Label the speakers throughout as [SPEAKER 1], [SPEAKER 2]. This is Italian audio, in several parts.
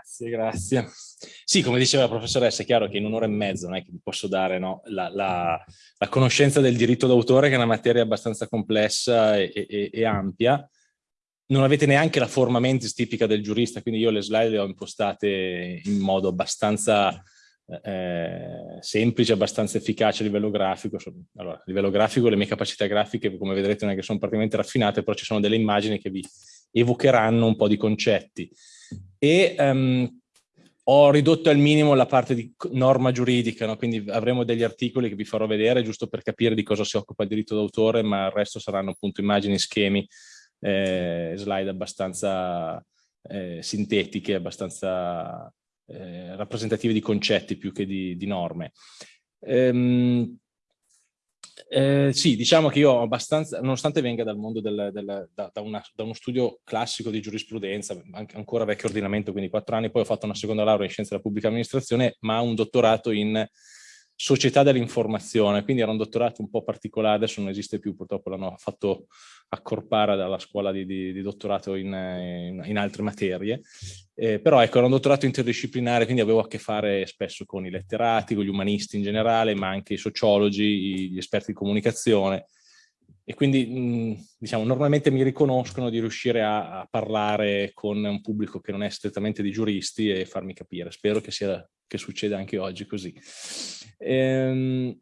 [SPEAKER 1] Grazie, grazie. Sì, come diceva la professoressa, è chiaro che in un'ora e mezza non è che vi posso dare no, la, la, la, conoscenza del diritto d'autore, che è una materia abbastanza complessa e, e, e, ampia. Non avete neanche la forma mentis tipica del giurista, quindi io le slide le ho impostate in modo abbastanza eh, semplice, abbastanza efficace a livello grafico. Allora, a livello grafico le mie capacità grafiche, come vedrete, non è che sono praticamente raffinate, però ci sono delle immagini che vi evocheranno un po' di concetti. E um, ho ridotto al minimo la parte di norma giuridica, no? quindi avremo degli articoli che vi farò vedere giusto per capire di cosa si occupa il diritto d'autore, ma il resto saranno appunto immagini, schemi, eh, slide abbastanza eh, sintetiche, abbastanza eh, rappresentative di concetti più che di, di norme. Ehm, eh, sì, diciamo che io abbastanza, nonostante venga dal mondo del, del, da, da, una, da, uno studio classico di giurisprudenza, anche, ancora vecchio ordinamento, quindi quattro anni, poi ho fatto una seconda laurea in scienze della pubblica amministrazione, ma un dottorato in società dell'informazione, quindi era un dottorato un po' particolare, adesso non esiste più, purtroppo l'hanno fatto accorpare dalla scuola di, di, di dottorato in, in, in, altre materie, eh, però ecco era un dottorato interdisciplinare, quindi avevo a che fare spesso con i letterati, con gli umanisti in generale, ma anche i sociologi, gli esperti di comunicazione, e quindi mh, diciamo normalmente mi riconoscono di riuscire a, a, parlare con un pubblico che non è strettamente di giuristi e farmi capire. Spero che, sia, che succeda anche oggi così. Ehm,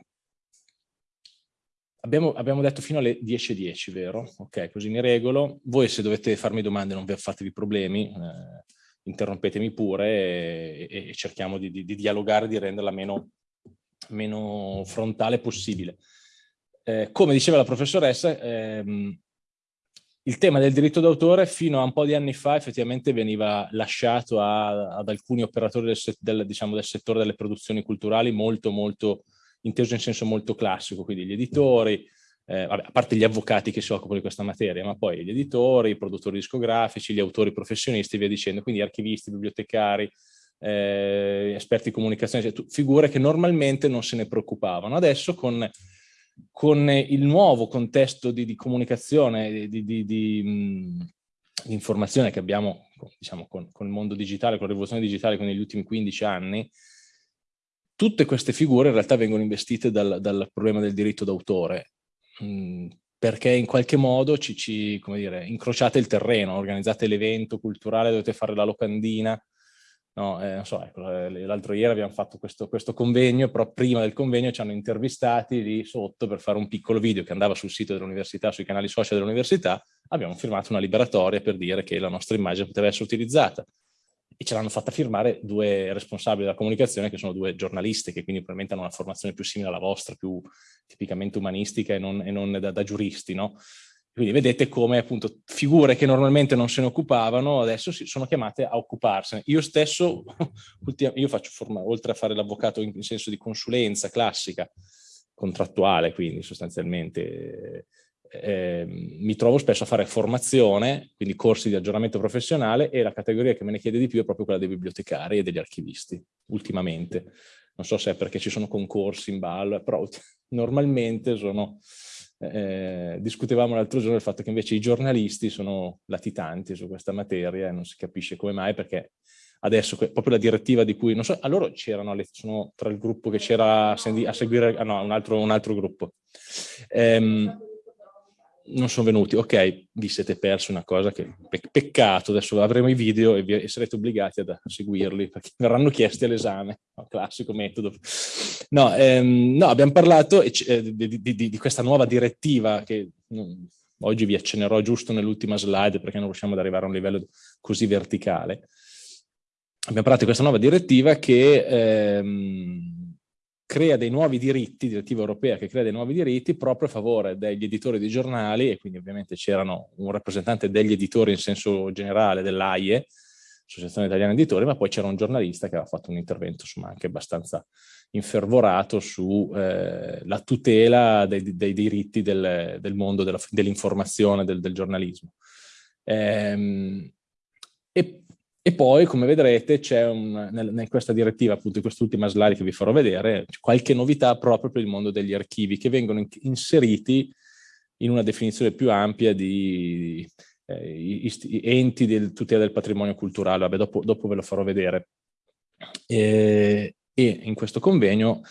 [SPEAKER 1] abbiamo, abbiamo, detto fino alle 10.10, vero? Ok, così mi regolo. Voi se dovete farmi domande non fatevi problemi, eh, interrompetemi pure e, e cerchiamo di, di, di, dialogare, di renderla meno, meno frontale possibile. Eh, come diceva la professoressa, ehm, il tema del diritto d'autore fino a un po' di anni fa effettivamente veniva lasciato a, ad alcuni operatori del, del, diciamo, del, settore delle produzioni culturali molto, molto, inteso in senso molto classico, quindi gli editori, eh, vabbè, a parte gli avvocati che si occupano di questa materia, ma poi gli editori, i produttori discografici, gli autori professionisti e via dicendo, quindi archivisti, bibliotecari, eh, esperti di comunicazione, cioè, figure che normalmente non se ne preoccupavano. Adesso con con il nuovo contesto di, di comunicazione, di, di, di, informazione che abbiamo diciamo, con, con, il mondo digitale, con la rivoluzione digitale, con negli ultimi 15 anni, tutte queste figure in realtà vengono investite dal, dal problema del diritto d'autore, perché in qualche modo ci, ci come dire, incrociate il terreno, organizzate l'evento culturale, dovete fare la locandina, No, eh, so, ecco, eh, l'altro ieri abbiamo fatto questo, questo, convegno, però prima del convegno ci hanno intervistati lì sotto per fare un piccolo video che andava sul sito dell'università, sui canali social dell'università, abbiamo firmato una liberatoria per dire che la nostra immagine poteva essere utilizzata e ce l'hanno fatta firmare due responsabili della comunicazione che sono due giornalisti che quindi probabilmente hanno una formazione più simile alla vostra, più tipicamente umanistica e non, e non da, da, giuristi, no? Quindi vedete come appunto figure che normalmente non se ne occupavano adesso si sono chiamate a occuparsene. Io stesso, io faccio forma, oltre a fare l'avvocato in senso di consulenza classica, contrattuale quindi sostanzialmente, eh, mi trovo spesso a fare formazione, quindi corsi di aggiornamento professionale e la categoria che me ne chiede di più è proprio quella dei bibliotecari e degli archivisti, ultimamente. Non so se è perché ci sono concorsi in ballo, però normalmente sono eh, discutevamo l'altro giorno del fatto che invece i giornalisti sono latitanti su questa materia e non si capisce come mai perché adesso proprio la direttiva di cui, non so, a loro c'erano, sono tra il gruppo che c'era a seguire, ah no, un altro, un altro gruppo. Ehm, non sono venuti, ok, vi siete persi una cosa che pe peccato, adesso avremo i video e, e sarete obbligati a, a seguirli perché verranno chiesti all'esame, no, classico metodo. No, ehm, no abbiamo parlato eh, di, di, di, questa nuova direttiva che mh, oggi vi accennerò giusto nell'ultima slide perché non riusciamo ad arrivare a un livello così verticale. Abbiamo parlato di questa nuova direttiva che ehm, crea dei nuovi diritti, direttiva europea che crea dei nuovi diritti proprio a favore degli editori di giornali e quindi ovviamente c'erano un rappresentante degli editori in senso generale dell'AIE, Associazione Italiana Editori, ma poi c'era un giornalista che aveva fatto un intervento insomma anche abbastanza infervorato sulla eh, tutela dei, dei diritti del, del mondo dell'informazione, del, del, giornalismo. Ehm, e e poi, come vedrete, c'è in questa direttiva, appunto in quest'ultima slide che vi farò vedere, qualche novità proprio per il mondo degli archivi che vengono in inseriti in una definizione più ampia di, eh, enti del, tutela del patrimonio culturale, Vabbè, dopo, dopo ve lo farò vedere. E, e in questo convegno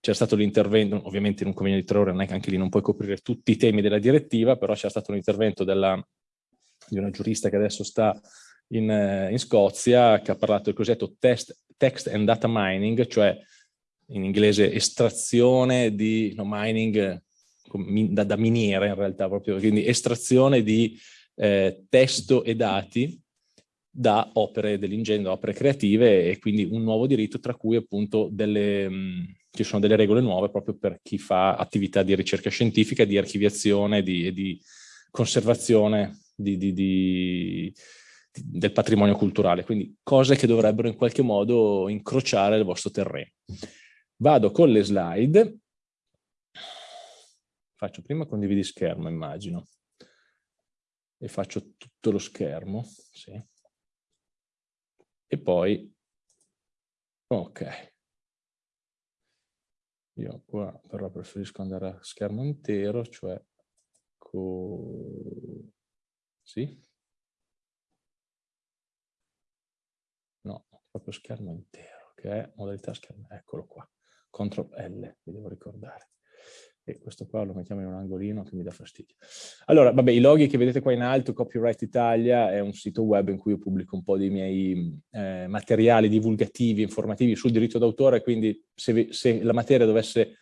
[SPEAKER 1] c'è stato l'intervento, ovviamente in un convegno di tre ore non è che anche lì non puoi coprire tutti i temi della direttiva, però c'è stato un intervento della, di una giurista che adesso sta in, in, Scozia, che ha parlato del cosiddetto test, text and data mining, cioè in inglese estrazione di no, mining da, da, miniera in realtà, proprio, quindi estrazione di eh, testo e dati da opere dell'ingegno, opere creative e quindi un nuovo diritto tra cui appunto delle, mh, ci sono delle regole nuove proprio per chi fa attività di ricerca scientifica, di archiviazione di, di, conservazione di, di, del patrimonio culturale, quindi cose che dovrebbero in qualche modo incrociare il vostro terreno. Vado con le slide, faccio prima condividi schermo immagino, e faccio tutto lo schermo, sì. e poi, ok, io qua però preferisco andare a schermo intero, cioè sì? Proprio schermo intero, che è modalità schermo, eccolo qua, CTRL L, vi devo ricordare e questo qua lo mettiamo in un angolino che mi dà fastidio. Allora, vabbè, i loghi che vedete qua in alto, Copyright Italia, è un sito web in cui io pubblico un po' dei miei eh, materiali divulgativi, informativi sul diritto d'autore, quindi se, se, la materia dovesse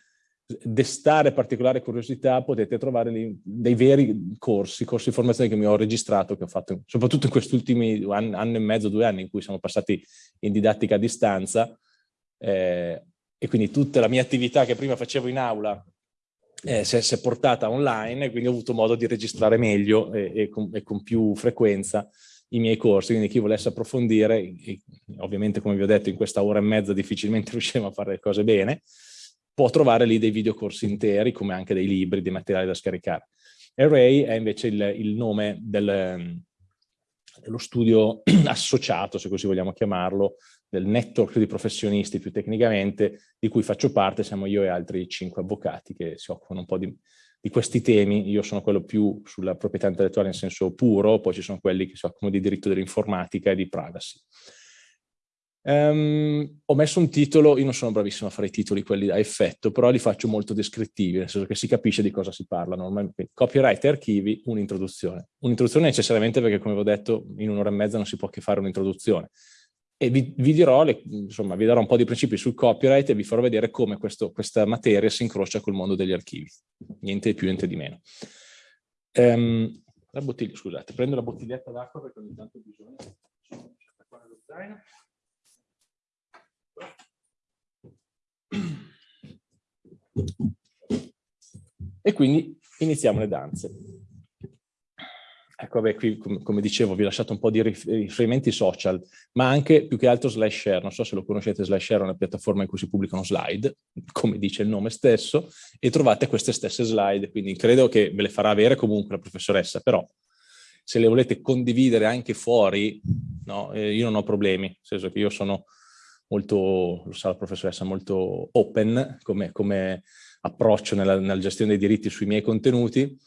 [SPEAKER 1] destare particolare curiosità potete trovare lì dei veri corsi, corsi di formazione che mi ho registrato, che ho fatto soprattutto in questi ultimi anno, anno e mezzo, due anni in cui siamo passati in didattica a distanza, eh, e quindi tutta la mia attività che prima facevo in aula eh, si, è, si, è, portata online e quindi ho avuto modo di registrare meglio e, e, con, e, con, più frequenza i miei corsi, quindi chi volesse approfondire, ovviamente come vi ho detto in questa ora e mezza difficilmente riusciamo a fare le cose bene, può trovare lì dei videocorsi interi come anche dei libri, dei materiali da scaricare. Array è invece il, il nome del, dello studio associato, se così vogliamo chiamarlo, del network di professionisti più tecnicamente, di cui faccio parte, siamo io e altri cinque avvocati che si occupano un po' di, di questi temi. Io sono quello più sulla proprietà intellettuale in senso puro, poi ci sono quelli che si occupano di diritto dell'informatica e di privacy. Um, ho messo un titolo, io non sono bravissimo a fare i titoli quelli a effetto, però li faccio molto descrittivi, nel senso che si capisce di cosa si parla normalmente. Copyright e archivi, un'introduzione. Un'introduzione necessariamente perché, come vi ho detto, in un'ora e mezza non si può che fare un'introduzione. E vi, vi, dirò, le, insomma, vi darò un po' di principi sul copyright e vi farò vedere come questo, questa materia si incrocia col mondo degli archivi. Niente di più, niente di meno. Um, la bottiglia, scusate, prendo la bottiglietta d'acqua perché ogni tanto ho bisogno. E quindi iniziamo le danze. Ecco, vabbè, qui come dicevo vi ho lasciato un po' di riferimenti social, ma anche più che altro SlideShare. Non so se lo conoscete, SlideShare è una piattaforma in cui si pubblicano slide, come dice il nome stesso, e trovate queste stesse slide, quindi credo che ve le farà avere comunque la professoressa, però se le volete condividere anche fuori, no, eh, io non ho problemi, nel senso che io sono molto, lo sa la professoressa, molto open come, come approccio nella, nella, gestione dei diritti sui miei contenuti.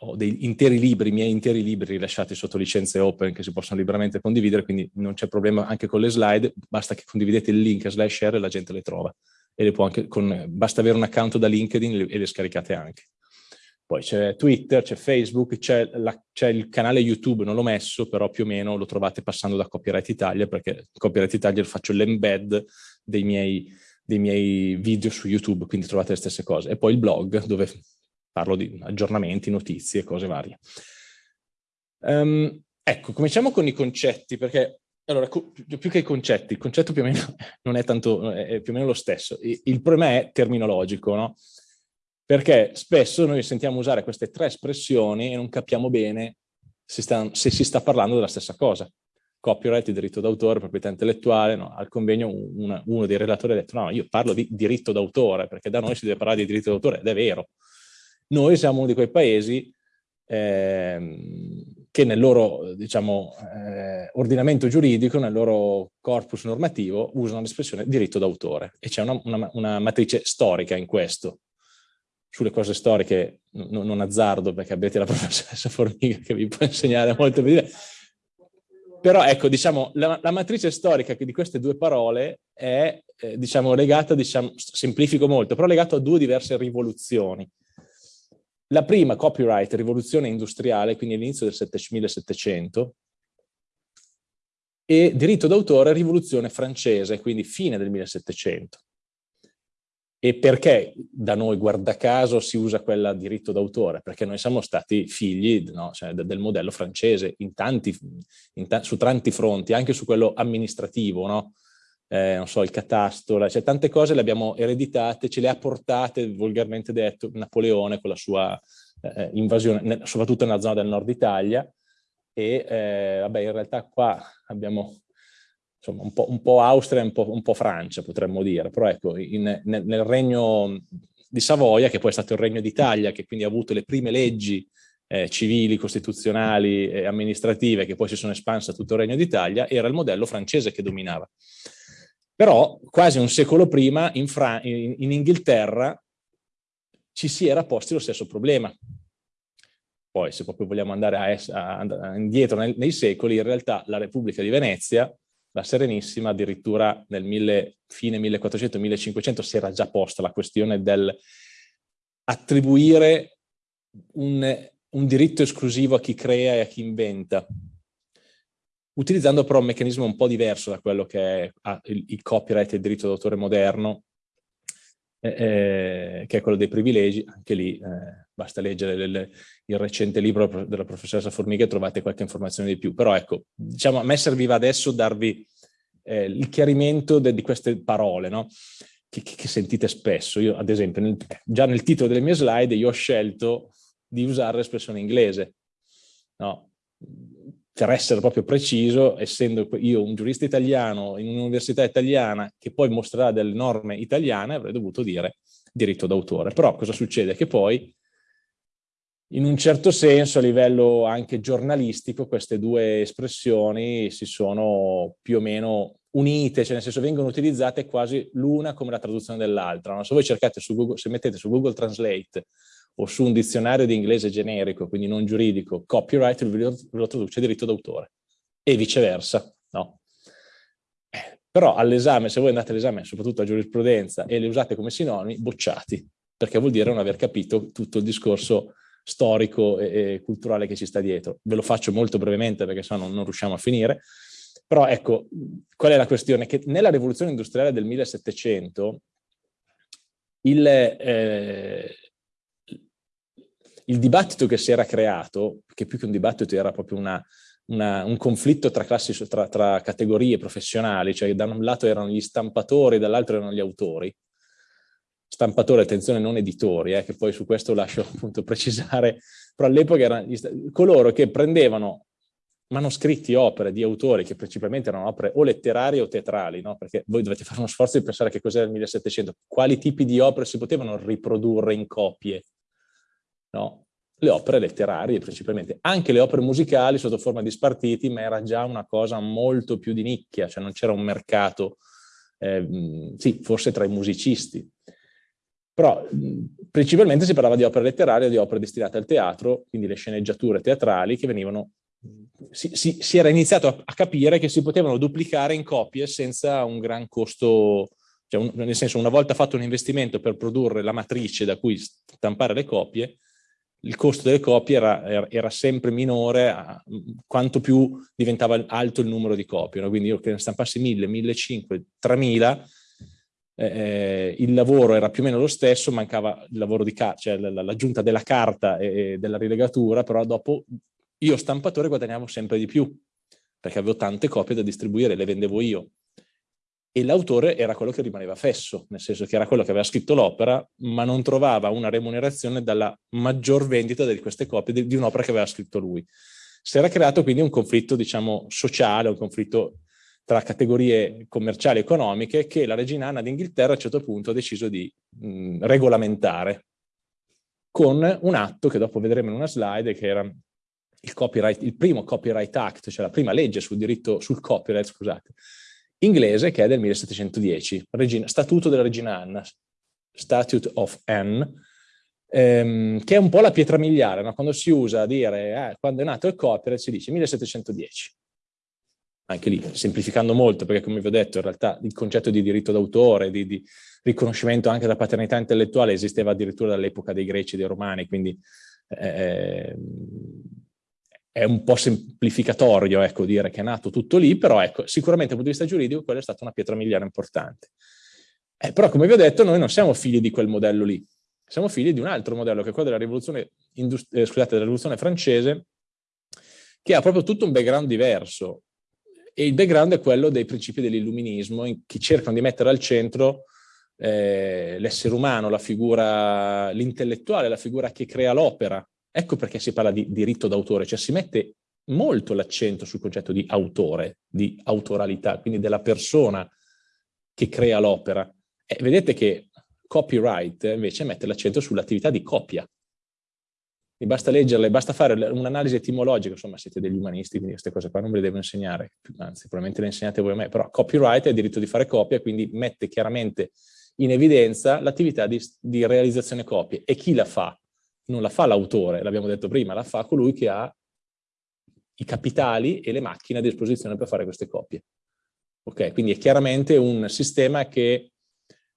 [SPEAKER 1] Ho dei interi libri, i miei interi libri rilasciati sotto licenze open che si possono liberamente condividere, quindi non c'è problema anche con le slide, basta che condividete il link slash share e la gente le trova. E le può anche con, basta avere un account da LinkedIn e le scaricate anche. Poi c'è Twitter, c'è Facebook, c'è il canale YouTube, non l'ho messo, però più o meno lo trovate passando da Copyright Italia, perché Copyright Italia faccio l'embed dei miei, dei miei video su YouTube, quindi trovate le stesse cose. E poi il blog, dove parlo di aggiornamenti, notizie, cose varie. Um, ecco, cominciamo con i concetti, perché allora, più che i concetti, il concetto più o meno non è tanto, è più o meno lo stesso. Il problema è terminologico, no? Perché spesso noi sentiamo usare queste tre espressioni e non capiamo bene se, sta, se si sta parlando della stessa cosa. Copyright, diritto d'autore, proprietà intellettuale, no? al convegno una, uno dei relatori ha detto no, io parlo di diritto d'autore, perché da noi si deve parlare di diritto d'autore, ed è vero. Noi siamo uno di quei paesi eh, che nel loro diciamo, eh, ordinamento giuridico, nel loro corpus normativo, usano l'espressione diritto d'autore e c'è una, una, una matrice storica in questo sulle cose storiche non azzardo perché avete la professoressa Formiga che vi può insegnare molto bene. Però ecco, diciamo, la, la, matrice storica di queste due parole è, eh, diciamo, legata, diciamo, semplifico molto, però legata a due diverse rivoluzioni. La prima, copyright, rivoluzione industriale, quindi all'inizio del 1700, e diritto d'autore, rivoluzione francese, quindi fine del 1700. E perché da noi, guarda caso, si usa quella diritto d'autore? Perché noi siamo stati figli no, cioè, del modello francese in tanti, in ta su tanti fronti, anche su quello amministrativo, no? eh, non so, il catasto, cioè tante cose le abbiamo ereditate, ce le ha portate, volgarmente detto, Napoleone con la sua eh, invasione, soprattutto nella zona del nord Italia, e eh, vabbè, in realtà qua abbiamo insomma, un, po', un po Austria e un un po', Francia, potremmo dire, però ecco, in, nel, nel, regno di Savoia, che poi è stato il regno d'Italia, che quindi ha avuto le prime leggi eh, civili, costituzionali e amministrative, che poi si sono espanse a tutto il regno d'Italia, era il modello francese che dominava. Però quasi un secolo prima in, Fra in, in Inghilterra ci si era posti lo stesso problema. Poi se proprio vogliamo andare a, a, indietro nei, nei secoli, in realtà la Repubblica di Venezia la Serenissima addirittura nel mille, fine 1400-1500 si era già posta la questione del attribuire un, un diritto esclusivo a chi crea e a chi inventa, utilizzando però un meccanismo un po' diverso da quello che è ah, il, il, copyright e il diritto d'autore moderno, eh, eh, che è quello dei privilegi, anche lì eh, basta leggere le, il recente libro della professoressa Formiga e trovate qualche informazione di più. Però ecco, diciamo, a me serviva adesso darvi eh, il chiarimento di queste parole, no? Che, che, sentite spesso. Io, ad esempio, nel, già nel titolo delle mie slide io ho scelto di usare l'espressione inglese, no? Per essere proprio preciso, essendo io un giurista italiano in un'università italiana che poi mostrerà delle norme italiane, avrei dovuto dire diritto d'autore. Però cosa succede? Che poi in un certo senso a livello anche giornalistico queste due espressioni si sono più o meno unite, cioè nel senso vengono utilizzate quasi l'una come la traduzione dell'altra. No? Se voi cercate su Google, se mettete su Google Translate o su un dizionario di inglese generico, quindi non giuridico, copyright ve lo, traduce diritto d'autore e viceversa, no? Eh, però all'esame, se voi andate all'esame, soprattutto a giurisprudenza, e le usate come sinonimi, bocciati, perché vuol dire non aver capito tutto il discorso storico e, e, culturale che ci sta dietro. Ve lo faccio molto brevemente perché sennò non, non riusciamo a finire. Però ecco, qual è la questione? Che nella rivoluzione industriale del 1700 il, eh, il dibattito che si era creato, che più che un dibattito era proprio una, una, un conflitto tra, classi, tra, tra categorie professionali, cioè da un lato erano gli stampatori, dall'altro erano gli autori, stampatori, attenzione, non editori, eh, che poi su questo lascio appunto precisare, però all'epoca erano coloro che prendevano manoscritti, opere di autori che principalmente erano opere o letterarie o teatrali, no? perché voi dovete fare uno sforzo di pensare che cos'era il 1700, quali tipi di opere si potevano riprodurre in copie, no? le opere letterarie principalmente, anche le opere musicali sotto forma di spartiti, ma era già una cosa molto più di nicchia, cioè non c'era un mercato, eh, sì, forse tra i musicisti, però principalmente si parlava di opere letterarie, di opere destinate al teatro, quindi le sceneggiature teatrali che venivano... Si, si, si era iniziato a, a, capire che si potevano duplicare in copie senza un gran costo, cioè un, nel senso una volta fatto un investimento per produrre la matrice da cui stampare le copie, il costo delle copie era, era, era sempre minore a, quanto più diventava alto il numero di copie. No? Quindi io che ne stampassi 1000, 1500, 3000, eh, il lavoro era più o meno lo stesso, mancava il lavoro di carta, cioè l'aggiunta della carta e della rilegatura, però dopo io stampatore guadagnavo sempre di più, perché avevo tante copie da distribuire, le vendevo io. E l'autore era quello che rimaneva fesso, nel senso che era quello che aveva scritto l'opera, ma non trovava una remunerazione dalla maggior vendita di queste copie di, di un'opera che aveva scritto lui. Si era creato quindi un conflitto, diciamo, sociale, un conflitto tra categorie commerciali e economiche che la regina Anna d'Inghilterra a un certo punto ha deciso di mh, regolamentare con un atto che dopo vedremo in una slide che era il, il primo Copyright Act, cioè la prima legge sul diritto sul copyright, scusate, inglese che è del 1710, regina, Statuto della regina Anna, Statute of Anne, ehm, che è un po' la pietra miliare, no? quando si usa a dire, eh, quando è nato il copyright si dice 1710. Anche lì, semplificando molto, perché come vi ho detto, in realtà il concetto di diritto d'autore, di, di, riconoscimento anche della paternità intellettuale esisteva addirittura dall'epoca dei greci e dei romani, quindi eh, è un po' semplificatorio ecco, dire che è nato tutto lì, però ecco, sicuramente dal punto di vista giuridico quella è stata una pietra miliare importante. Eh, però come vi ho detto noi non siamo figli di quel modello lì, siamo figli di un altro modello che è quello della rivoluzione, eh, scusate, della rivoluzione francese, che ha proprio tutto un background diverso. E il background è quello dei principi dell'illuminismo, che cercano di mettere al centro eh, l'essere umano, la figura, l'intellettuale, la figura che crea l'opera. Ecco perché si parla di diritto d'autore, cioè si mette molto l'accento sul concetto di autore, di autoralità, quindi della persona che crea l'opera. E vedete che Copyright invece mette l'accento sull'attività di copia. Mi basta leggerle, basta fare un'analisi etimologica, insomma siete degli umanisti, quindi queste cose qua non ve le devo insegnare, anzi probabilmente le insegnate voi a me, però copyright è il diritto di fare copia, quindi mette chiaramente in evidenza l'attività di, di realizzazione copie. E chi la fa? Non la fa l'autore, l'abbiamo detto prima, la fa colui che ha i capitali e le macchine a disposizione per fare queste copie. Ok, quindi è chiaramente un sistema che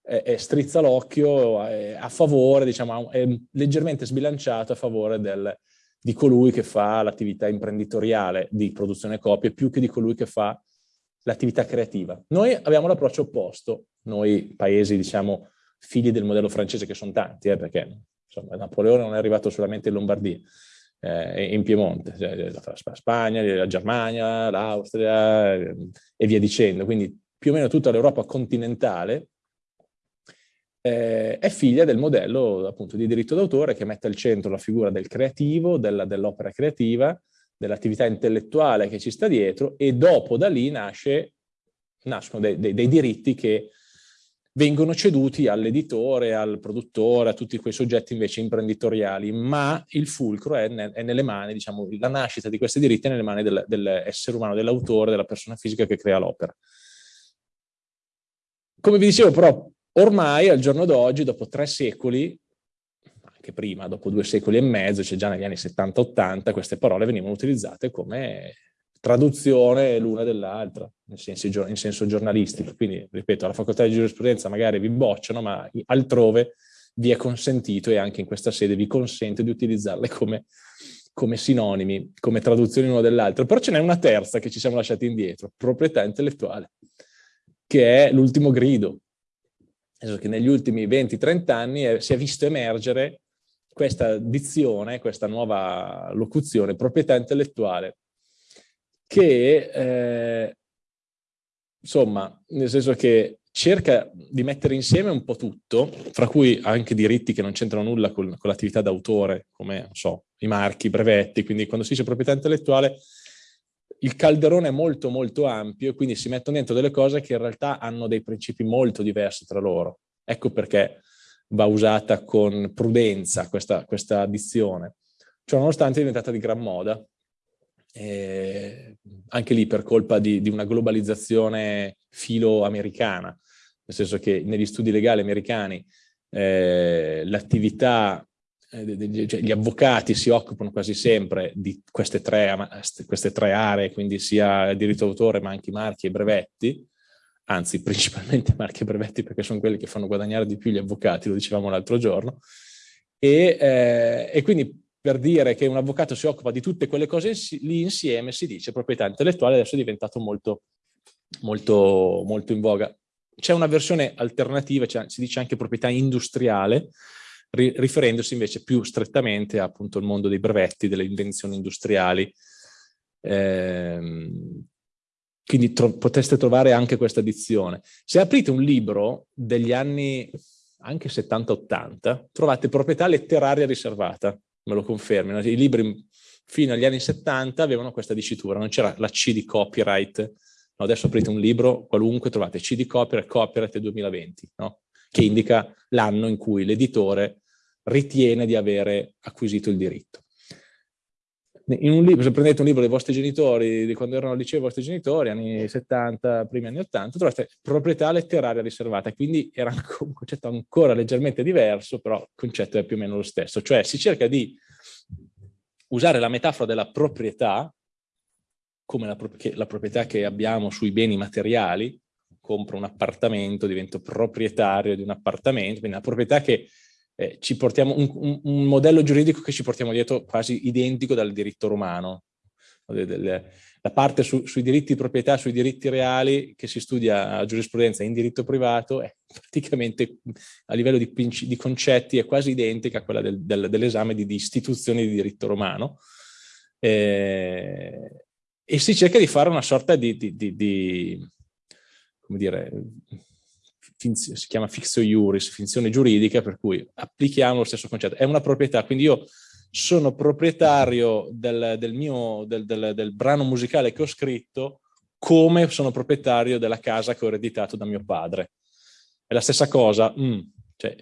[SPEAKER 1] eh, strizza l'occhio a favore, diciamo, è leggermente sbilanciato a favore del, di colui che fa l'attività imprenditoriale di produzione copie più che di colui che fa l'attività creativa. Noi abbiamo l'approccio opposto, noi paesi, diciamo, figli del modello francese, che sono tanti, eh, perché insomma, Napoleone non è arrivato solamente in Lombardia, eh, in Piemonte, cioè, la Spagna, la Germania, l'Austria eh, e via dicendo. Quindi più o meno tutta l'Europa continentale eh, è figlia del modello appunto di diritto d'autore che mette al centro la figura del creativo, dell'opera dell creativa, dell'attività intellettuale che ci sta dietro e dopo da lì nasce, nascono dei, dei, dei diritti che vengono ceduti all'editore, al produttore, a tutti quei soggetti invece imprenditoriali, ma il fulcro è, ne, è nelle mani, diciamo, la nascita di questi diritti è nelle mani del, dell'essere umano, dell'autore, della persona fisica che crea l'opera. Come vi dicevo però, Ormai al giorno d'oggi, dopo tre secoli, anche prima, dopo due secoli e mezzo, cioè già negli anni 70-80, queste parole venivano utilizzate come traduzione l'una dell'altra, in, in, senso giornalistico. Quindi, ripeto, alla facoltà di giurisprudenza magari vi bocciano, ma altrove vi è consentito e anche in questa sede vi consente di utilizzarle come, come sinonimi, come traduzioni l'una dell'altra. Però ce n'è una terza che ci siamo lasciati indietro, proprietà intellettuale, che è l'ultimo grido, nel che negli ultimi 20-30 anni è, si è visto emergere questa dizione, questa nuova locuzione, proprietà intellettuale, che eh, insomma, nel senso che cerca di mettere insieme un po' tutto, fra cui anche diritti che non c'entrano nulla con, con l'attività d'autore, come so, i marchi, i brevetti, quindi quando si dice proprietà intellettuale il calderone è molto molto ampio, quindi si mettono dentro delle cose che in realtà hanno dei principi molto diversi tra loro. Ecco perché va usata con prudenza questa, questa addizione. Cioè, nonostante è diventata di gran moda, eh, anche lì per colpa di, di una globalizzazione filo-americana, nel senso che negli studi legali americani eh, l'attività eh, cioè, gli avvocati si occupano quasi sempre di queste tre, queste tre aree, quindi sia diritto d'autore ma anche marchi e brevetti, anzi principalmente marchi e brevetti perché sono quelli che fanno guadagnare di più gli avvocati, lo dicevamo l'altro giorno, e, eh, e, quindi per dire che un avvocato si occupa di tutte quelle cose lì insieme si dice proprietà intellettuale, adesso è diventato molto, molto, molto in voga. C'è una versione alternativa, cioè, si dice anche proprietà industriale, riferendosi invece più strettamente appunto al mondo dei brevetti, delle invenzioni industriali. Eh, quindi tro potreste trovare anche questa dizione. Se aprite un libro degli anni anche 70-80, trovate proprietà letteraria riservata, me lo confermino. I libri fino agli anni 70 avevano questa dicitura, non c'era la C di copyright. No, adesso aprite un libro qualunque, trovate C di copyright, copyright 2020, no? che indica l'anno in cui l'editore ritiene di avere acquisito il diritto. In un libro, se prendete un libro dei vostri genitori, di quando erano al liceo i vostri genitori, anni 70, primi anni 80, trovate proprietà letteraria riservata, quindi era un concetto ancora leggermente diverso, però il concetto è più o meno lo stesso, cioè si cerca di usare la metafora della proprietà, come la, la proprietà che abbiamo sui beni materiali, compro un appartamento, divento proprietario di un appartamento, quindi una proprietà che eh, ci portiamo, un, un, un, modello giuridico che ci portiamo dietro quasi identico dal diritto romano. La parte su, sui diritti di proprietà, sui diritti reali che si studia a giurisprudenza in diritto privato è praticamente a livello di, di concetti è quasi identica a quella del, del, dell'esame di, di, istituzioni di diritto romano. Eh, e si cerca di fare una sorta di, di come dire, si chiama fixo iuris, finzione giuridica, per cui applichiamo lo stesso concetto. È una proprietà, quindi io sono proprietario del, del mio, del, del, del, brano musicale che ho scritto come sono proprietario della casa che ho ereditato da mio padre. È la stessa cosa. Mm, cioè,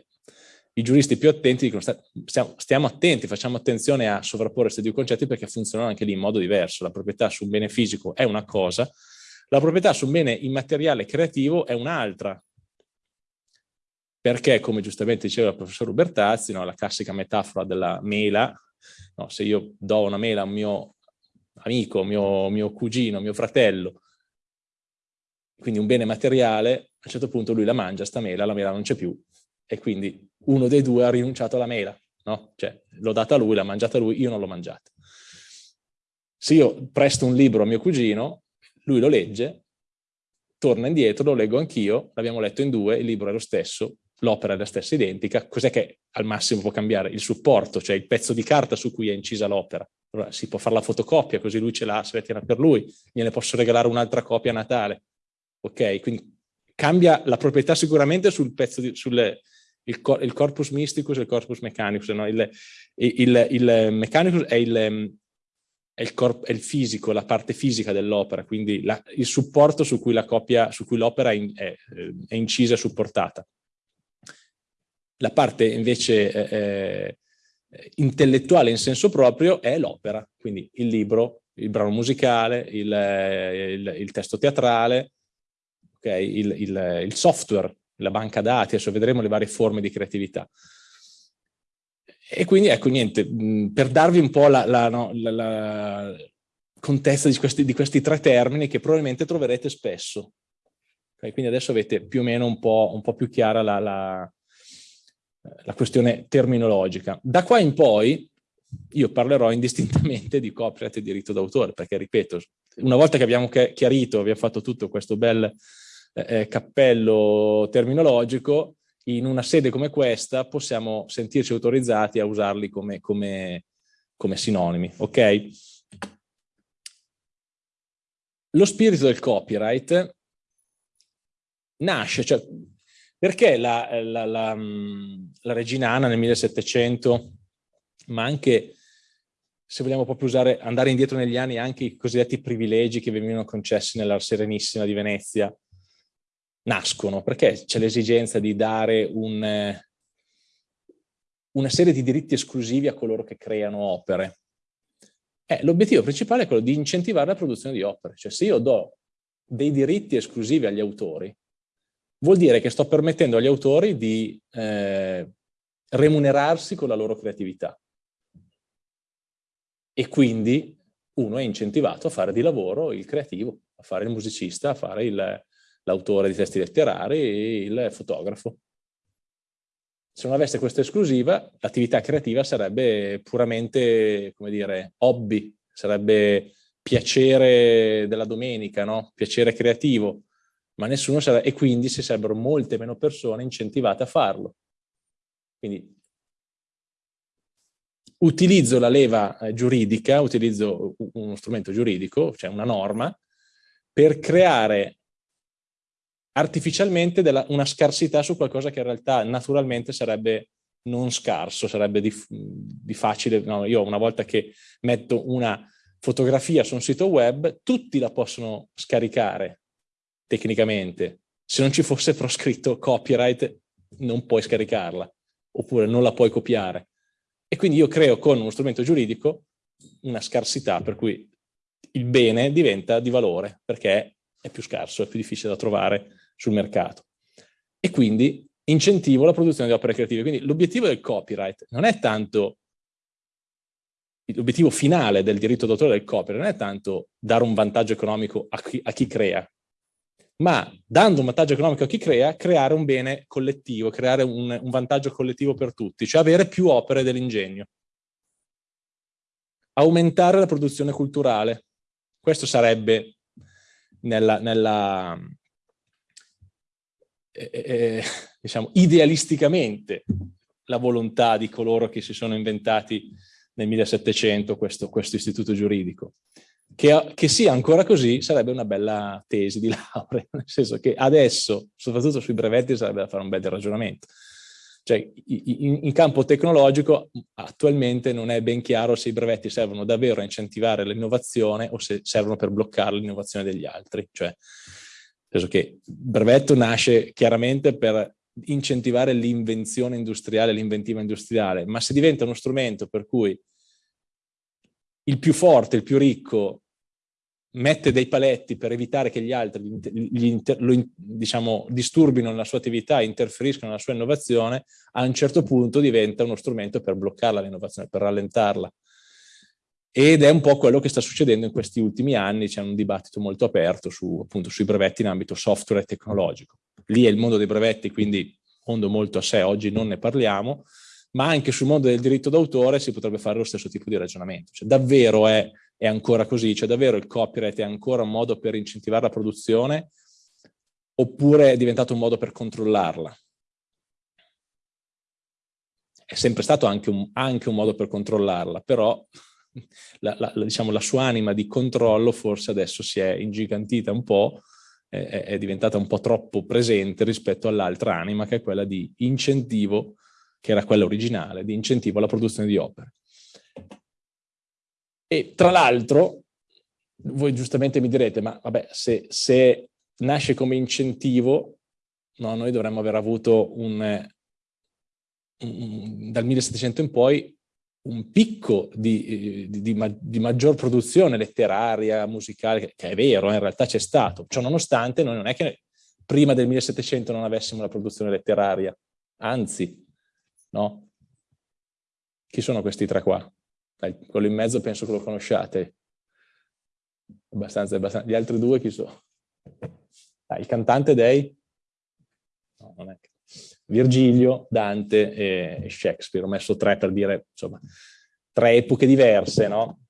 [SPEAKER 1] I giuristi più attenti dicono stiamo, stiamo, attenti, facciamo attenzione a sovrapporre questi due concetti perché funzionano anche lì in modo diverso. La proprietà su un bene fisico è una cosa, la proprietà su un bene immateriale creativo è un'altra perché, come giustamente diceva il professor Ubertazzi, no, la classica metafora della mela, no, se io do una mela a un mio amico, mio, mio cugino, mio fratello, quindi un bene materiale, a un certo punto lui la mangia, sta mela, la mela non c'è più, e quindi uno dei due ha rinunciato alla mela, no? Cioè, l'ho data a lui, l'ha mangiata lui, io non l'ho mangiata. Se io presto un libro a mio cugino, lui lo legge, torna indietro, lo leggo anch'io, l'abbiamo letto in due, il libro è lo stesso, l'opera è la stessa identica, cos'è che al massimo può cambiare? Il supporto, cioè il pezzo di carta su cui è incisa l'opera. Allora si può fare la fotocopia, così lui ce l'ha, se la tiene per lui, gliene posso regalare un'altra copia a Natale. Ok? Quindi cambia la proprietà sicuramente sul pezzo di, sul, il, il, corpus mysticus e il corpus mechanicus. No? Il, il, il, mechanicus è il, è il, è il fisico, la parte fisica dell'opera, quindi la, il supporto su cui l'opera è, è, è incisa e supportata. La parte invece eh, eh, intellettuale in senso proprio è l'opera, quindi il libro, il brano musicale, il, eh, il, il testo teatrale, okay, il, il, software, la banca dati, adesso vedremo le varie forme di creatività. E quindi ecco niente, per darvi un po' la, la, no, la, la contezza di questi, di questi, tre termini che probabilmente troverete spesso. Okay, quindi adesso avete più o meno un po', un po più chiara la, la questione terminologica. Da qua in poi io parlerò indistintamente di copyright e diritto d'autore, perché ripeto, una volta che abbiamo chiarito, abbiamo fatto tutto questo bel eh, eh, cappello terminologico, in una sede come questa possiamo sentirci autorizzati a usarli come, come, come sinonimi, ok? Lo spirito del copyright nasce, cioè perché la, la, la, la regina Anna nel 1700, ma anche, se vogliamo proprio usare, andare indietro negli anni, anche i cosiddetti privilegi che venivano concessi nella Serenissima di Venezia, nascono? Perché c'è l'esigenza di dare un, una serie di diritti esclusivi a coloro che creano opere? Eh, L'obiettivo principale è quello di incentivare la produzione di opere. Cioè se io do dei diritti esclusivi agli autori, vuol dire che sto permettendo agli autori di eh, remunerarsi con la loro creatività. E quindi uno è incentivato a fare di lavoro il creativo, a fare il musicista, a fare l'autore di testi letterari il fotografo. Se non avesse questa esclusiva, l'attività creativa sarebbe puramente, come dire, hobby, sarebbe piacere della domenica, no? piacere creativo ma nessuno sarà, e quindi ci sarebbero molte meno persone incentivate a farlo. Quindi utilizzo la leva eh, giuridica, utilizzo uno strumento giuridico, cioè una norma, per creare artificialmente della, una scarsità su qualcosa che in realtà naturalmente sarebbe non scarso, sarebbe di, di facile, no, io una volta che metto una fotografia su un sito web, tutti la possono scaricare tecnicamente. Se non ci fosse proscritto copyright non puoi scaricarla, oppure non la puoi copiare. E quindi io creo con uno strumento giuridico una scarsità per cui il bene diventa di valore perché è più scarso, è più difficile da trovare sul mercato. E quindi incentivo la produzione di opere creative. Quindi l'obiettivo del copyright non è tanto, l'obiettivo finale del diritto d'autore del copyright non è tanto dare un vantaggio economico a chi, a chi crea, ma dando un vantaggio economico a chi crea, creare un bene collettivo, creare un, un vantaggio collettivo per tutti, cioè avere più opere dell'ingegno. Aumentare la produzione culturale. Questo sarebbe nella, nella eh, eh, diciamo, idealisticamente la volontà di coloro che si sono inventati nel 1700 questo, questo istituto giuridico. Che, che, sia ancora così sarebbe una bella tesi di laurea, nel senso che adesso, soprattutto sui brevetti, sarebbe da fare un bel ragionamento. Cioè, in, in, campo tecnologico attualmente non è ben chiaro se i brevetti servono davvero a incentivare l'innovazione o se servono per bloccare l'innovazione degli altri. Cioè, nel senso che il brevetto nasce chiaramente per incentivare l'invenzione industriale, l'inventiva industriale, ma se diventa uno strumento per cui il più forte, il più ricco mette dei paletti per evitare che gli altri gli lo, diciamo, disturbino la sua attività, interferiscano nella sua innovazione, a un certo punto diventa uno strumento per bloccarla l'innovazione, per rallentarla. Ed è un po' quello che sta succedendo in questi ultimi anni, c'è un dibattito molto aperto su, appunto, sui brevetti in ambito software e tecnologico. Lì è il mondo dei brevetti, quindi mondo molto a sé, oggi non ne parliamo, ma anche sul mondo del diritto d'autore si potrebbe fare lo stesso tipo di ragionamento. Cioè, davvero è è ancora così? Cioè davvero il copyright è ancora un modo per incentivare la produzione oppure è diventato un modo per controllarla? È sempre stato anche un, anche un modo per controllarla, però la, la, diciamo, la, sua anima di controllo forse adesso si è ingigantita un po', è, è diventata un po' troppo presente rispetto all'altra anima che è quella di incentivo, che era quella originale, di incentivo alla produzione di opere. E tra l'altro, voi giustamente mi direte, ma vabbè, se, se nasce come incentivo, no, noi dovremmo aver avuto un, un, dal 1700 in poi un picco di, di, di, di, maggior produzione letteraria, musicale, che, è vero, eh, in realtà c'è stato. Ciò nonostante, noi non è che prima del 1700 non avessimo la produzione letteraria, anzi, no? Chi sono questi tre qua? Dai, quello in mezzo penso che lo conosciate. Abbastanza, abbastanza. Gli altri due chi sono? Dai, il cantante dei? No, non è. Virgilio, Dante e Shakespeare. Ho messo tre per dire, insomma, tre epoche diverse, no?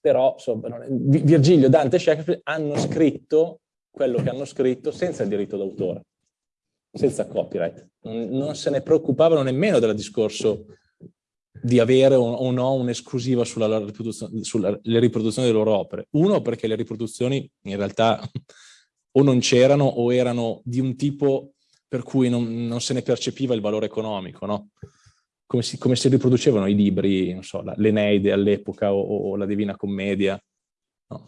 [SPEAKER 1] Però, insomma, Virgilio, Dante e Shakespeare hanno scritto quello che hanno scritto senza il diritto d'autore, senza copyright. Non se ne preoccupavano nemmeno del discorso di avere o, no un'esclusiva sulle riproduzioni delle loro opere. Uno, perché le riproduzioni in realtà o non c'erano o erano di un tipo per cui non, non se ne percepiva il valore economico, no? Come si, come si riproducevano i libri, non so, l'Eneide all'epoca o, o, la Divina Commedia. No?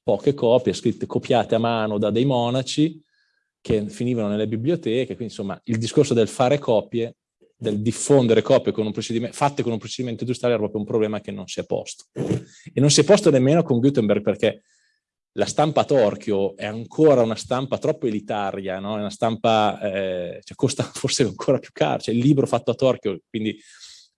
[SPEAKER 1] Poche copie, scritte, copiate a mano da dei monaci che finivano nelle biblioteche, quindi insomma il discorso del fare copie del diffondere copie con fatte con un procedimento industriale era proprio un problema che non si è posto. E non si è posto nemmeno con Gutenberg perché la stampa a torchio è ancora una stampa troppo elitaria, no? è una stampa, eh, cioè costa forse ancora più caro, cioè il libro fatto a torchio, quindi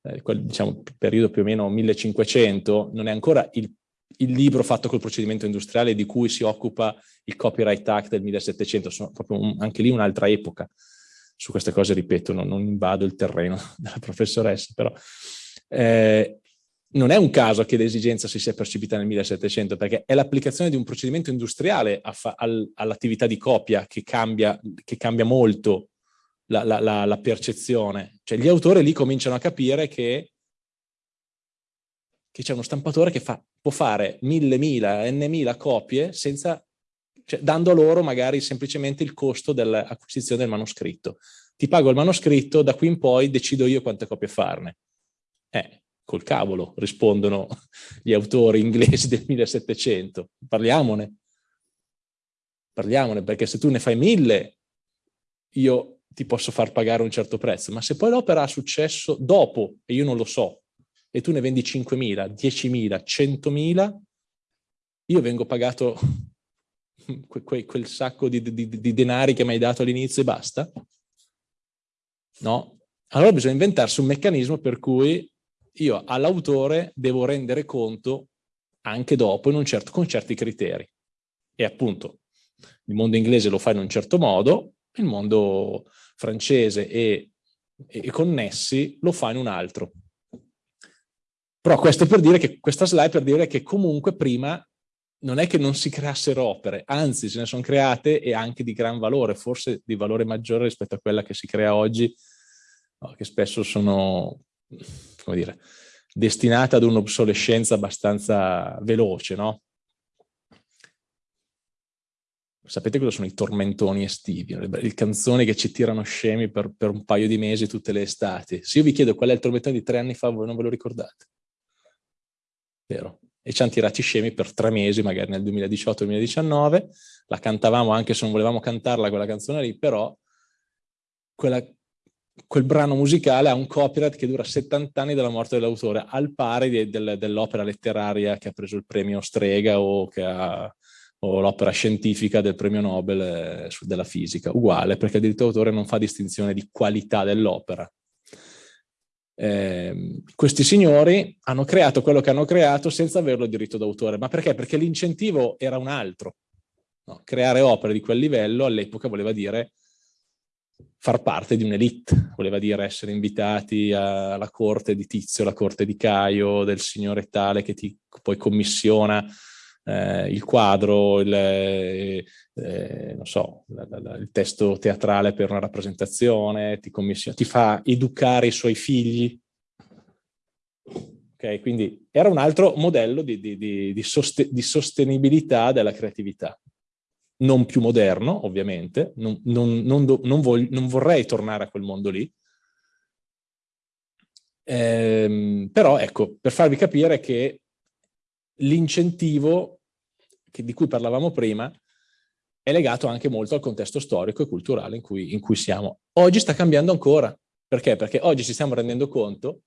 [SPEAKER 1] eh, quel, diciamo periodo più o meno 1500, non è ancora il, il, libro fatto col procedimento industriale di cui si occupa il Copyright Act del 1700, sono proprio un, anche lì un'altra epoca su queste cose, ripeto, non, non invado il terreno della professoressa, però eh, non è un caso che l'esigenza si sia percepita nel 1700, perché è l'applicazione di un procedimento industriale al, all'attività di copia che cambia, che cambia molto la, la, la, la, percezione. Cioè gli autori lì cominciano a capire che, che c'è uno stampatore che fa, può fare mille, mila, n mila copie senza cioè dando loro magari semplicemente il costo dell'acquisizione del manoscritto. Ti pago il manoscritto, da qui in poi decido io quante copie farne. Eh, col cavolo, rispondono gli autori inglesi del 1700. Parliamone. Parliamone, perché se tu ne fai mille, io ti posso far pagare un certo prezzo, ma se poi l'opera ha successo dopo, e io non lo so, e tu ne vendi 5.000, 10.000, 100.000, io vengo pagato que quel sacco di, di, di denari che mi hai dato all'inizio e basta? No? Allora bisogna inventarsi un meccanismo per cui io all'autore devo rendere conto anche dopo un certo, con certi criteri. E appunto il mondo inglese lo fa in un certo modo, il mondo francese e, e connessi lo fa in un altro. Però questo per dire che, questa slide per dire che comunque prima non è che non si creassero opere, anzi se ne sono create e anche di gran valore, forse di valore maggiore rispetto a quella che si crea oggi, che spesso sono, come dire, destinate ad un'obsolescenza abbastanza veloce, no? Sapete cosa sono i tormentoni estivi? Le canzoni che ci tirano scemi per, per un paio di mesi tutte le estati. Se io vi chiedo qual è il tormentone di tre anni fa, voi non ve lo ricordate. Vero? E ci hanno tirati scemi per tre mesi, magari nel 2018-2019, la cantavamo anche se non volevamo cantarla quella canzone lì, però quella, quel brano musicale ha un copyright che dura 70 anni dalla morte dell'autore, al pari del, dell'opera letteraria che ha preso il premio Strega o, o l'opera scientifica del premio Nobel eh, della fisica, uguale, perché il diritto d'autore non fa distinzione di qualità dell'opera, eh, questi signori hanno creato quello che hanno creato senza averlo diritto d'autore. Ma perché? Perché l'incentivo era un altro. No? Creare opere di quel livello all'epoca voleva dire far parte di un'elite, voleva dire essere invitati alla corte di Tizio, alla corte di Caio, del signore tale che ti poi commissiona eh, il quadro, il, eh, eh, so, la, la, il testo teatrale per una rappresentazione, ti, ti fa educare i suoi figli. Okay, quindi era un altro modello di, di, di, soste di sostenibilità della creatività. Non più moderno, ovviamente, non, non, non, voglio, non vorrei tornare a quel mondo lì, ehm, però ecco, per farvi capire che l'incentivo di cui parlavamo prima è legato anche molto al contesto storico e culturale in cui, in cui siamo. Oggi sta cambiando ancora. Perché? Perché oggi ci stiamo rendendo conto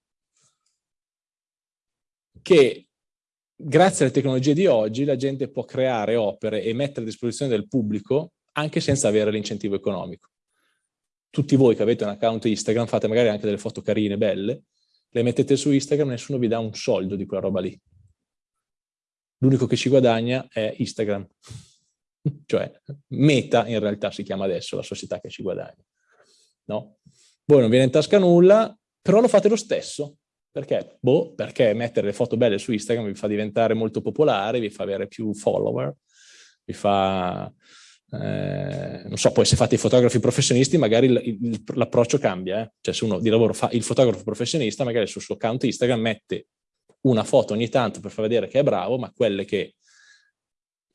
[SPEAKER 1] che grazie alle tecnologie di oggi la gente può creare opere e mettere a disposizione del pubblico anche senza avere l'incentivo economico. Tutti voi che avete un account Instagram fate magari anche delle foto carine, belle, le mettete su Instagram e nessuno vi dà un soldo di quella roba lì l'unico che ci guadagna è Instagram. cioè, Meta in realtà si chiama adesso, la società che ci guadagna. No? Voi non viene in tasca nulla, però lo fate lo stesso. Perché? Boh, perché mettere le foto belle su Instagram vi fa diventare molto popolare, vi fa avere più follower, vi fa... Eh, non so, poi se fate i fotografi professionisti magari l'approccio cambia, eh? cioè se uno di lavoro fa il fotografo professionista magari sul suo account Instagram mette una foto ogni tanto per far vedere che è bravo, ma quelle che,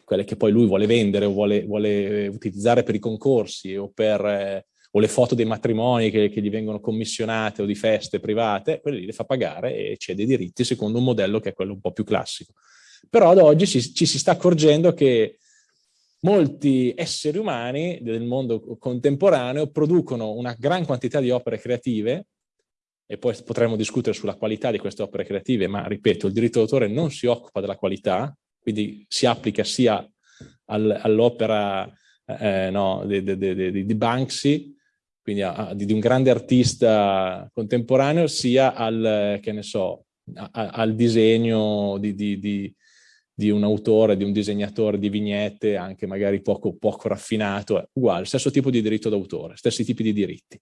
[SPEAKER 1] quelle che poi lui vuole vendere o vuole, vuole utilizzare per i concorsi o, per, eh, o le foto dei matrimoni che, che, gli vengono commissionate o di feste private, quelle lì le fa pagare e cede i diritti secondo un modello che è quello un po' più classico. Però ad oggi ci, ci si sta accorgendo che molti esseri umani del mondo contemporaneo producono una gran quantità di opere creative e poi potremmo discutere sulla qualità di queste opere creative, ma ripeto, il diritto d'autore non si occupa della qualità, quindi si applica sia al, all'opera eh, no, di, di, di, di, Banksy, quindi a, a, di, un grande artista contemporaneo, sia al, so, a, al disegno di, un autore, di un disegnatore di vignette, anche magari poco, poco raffinato, uguale, stesso tipo di diritto d'autore, stessi tipi di diritti.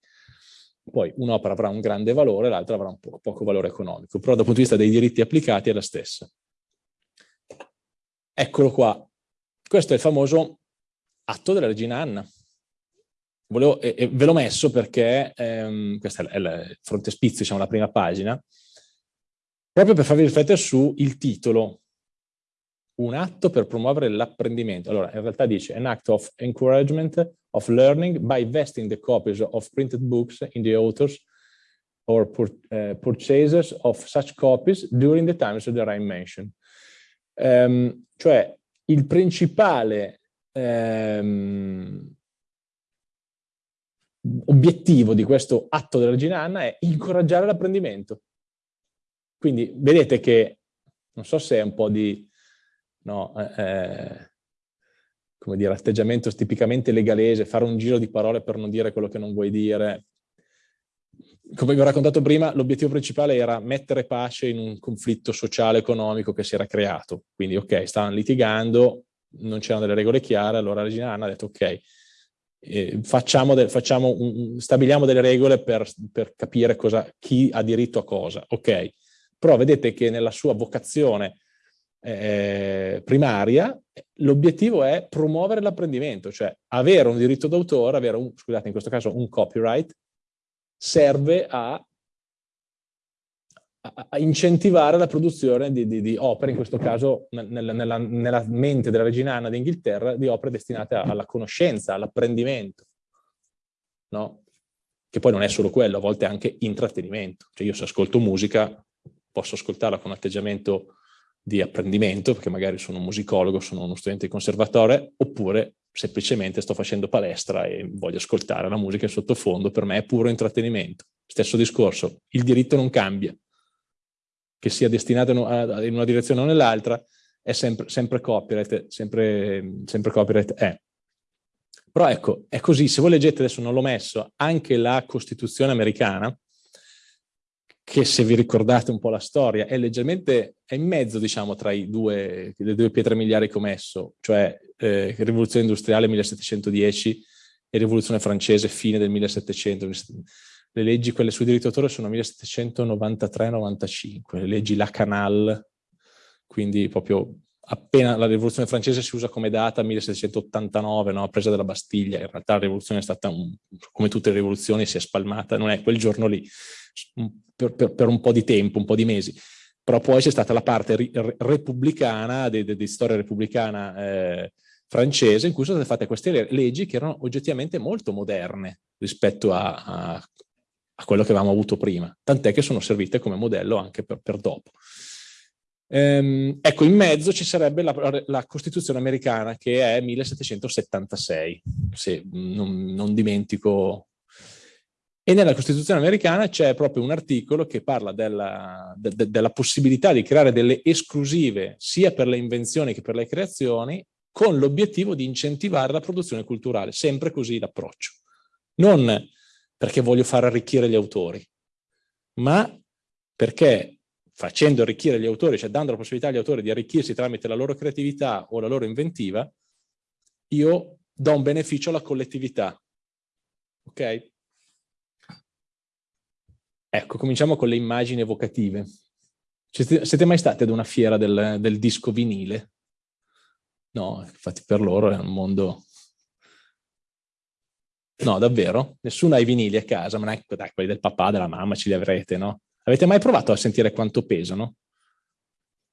[SPEAKER 1] Poi un'opera avrà un grande valore, l'altra avrà un po poco valore economico, però dal punto di vista dei diritti applicati è la stessa. Eccolo qua. Questo è il famoso atto della regina Anna. Volevo, e, e ve l'ho messo perché, ehm, questo è il frontespizio, diciamo la prima pagina, proprio per farvi riflettere sul titolo un atto per promuovere l'apprendimento. Allora, in realtà dice an act of encouragement of learning by vesting the copies of printed books in the authors or pur, uh, purchasers of such copies during the times that I mentioned. Um, cioè, il principale um, obiettivo di questo atto della regina Anna è incoraggiare l'apprendimento. Quindi vedete che, non so se è un po' di, no, eh, eh, come dire, atteggiamento tipicamente legalese, fare un giro di parole per non dire quello che non vuoi dire. Come vi ho raccontato prima, l'obiettivo principale era mettere pace in un conflitto sociale economico che si era creato. Quindi, ok, stavano litigando, non c'erano delle regole chiare, allora regina Anna ha detto, ok, eh, facciamo de facciamo un, stabiliamo delle regole per, per capire cosa, chi ha diritto a cosa, ok? Però vedete che nella sua vocazione eh, primaria l'obiettivo è promuovere l'apprendimento, cioè avere un diritto d'autore, avere un, scusate in questo caso un copyright, serve a a incentivare la produzione di, di, di, opere, in questo caso nella, nella, nella mente della regina Anna d'Inghilterra, di opere destinate alla conoscenza, all'apprendimento, no? Che poi non è solo quello, a volte anche intrattenimento. Cioè io se ascolto musica posso ascoltarla con un atteggiamento di apprendimento, perché magari sono un musicologo, sono uno studente di conservatore, oppure semplicemente sto facendo palestra e voglio ascoltare la musica in sottofondo, per me è puro intrattenimento. Stesso discorso, il diritto non cambia, che sia destinato in una direzione o nell'altra, è sempre, sempre copyright, sempre, sempre copyright è. Però ecco, è così, se voi leggete, adesso non l'ho messo, anche la Costituzione americana, che se vi ricordate un po' la storia, è leggermente, è in mezzo, diciamo, tra due, le due pietre miliari che ho messo, cioè eh, rivoluzione industriale 1710 e rivoluzione francese fine del 1700, le leggi, quelle sui diritti d'autore, sono 1793-95, le leggi La Canal, quindi proprio appena la rivoluzione francese si usa come data 1789, no? presa della Bastiglia, in realtà la rivoluzione è stata, un, come tutte le rivoluzioni, si è spalmata, non è quel giorno lì, per, per, per un po' di tempo, un po' di mesi, però poi c'è stata la parte repubblicana, di, di, di storia repubblicana eh, francese, in cui sono state fatte queste leggi che erano oggettivamente molto moderne rispetto a, a a quello che avevamo avuto prima, tant'è che sono servite come modello anche per, per dopo. Ehm, ecco, in mezzo ci sarebbe la, la, Costituzione americana che è 1776, se non, non dimentico. E nella Costituzione americana c'è proprio un articolo che parla della, de, de, della possibilità di creare delle esclusive sia per le invenzioni che per le creazioni con l'obiettivo di incentivare la produzione culturale, sempre così l'approccio. Non perché voglio far arricchire gli autori, ma perché facendo arricchire gli autori, cioè dando la possibilità agli autori di arricchirsi tramite la loro creatività o la loro inventiva, io do un beneficio alla collettività. Ok? Ecco, cominciamo con le immagini evocative. Siete mai stati ad una fiera del, del disco vinile? No, infatti per loro è un mondo No, davvero? Nessuno ha i vinili a casa, ma è, dai, quelli del papà, della mamma ce li avrete, no? Avete mai provato a sentire quanto pesano?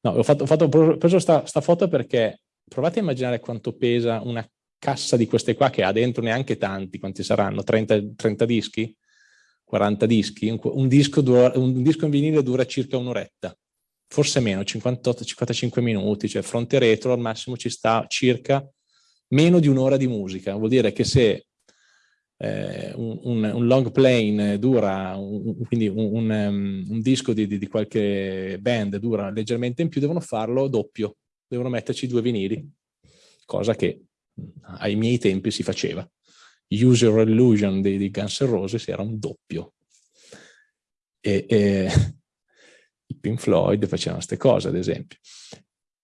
[SPEAKER 1] No, ho, fatto, ho, fatto, ho preso sta, sta foto perché provate a immaginare quanto pesa una cassa di queste qua che ha dentro neanche tanti, quanti saranno? 30, 30 dischi? 40 dischi? Un, un, disco dura, un, disco in vinile dura circa un'oretta, forse meno, 58-55 minuti, cioè fronte retro al massimo ci sta circa meno di un'ora di musica. Vuol dire che se eh, un, un, long plane dura, quindi un, um, un disco di, di, di, qualche band dura leggermente in più, devono farlo doppio, devono metterci due vinili, cosa che ai miei tempi si faceva. User Illusion di, di Guns N' Roses era un doppio. E, e Pink Floyd facevano queste cose, ad esempio.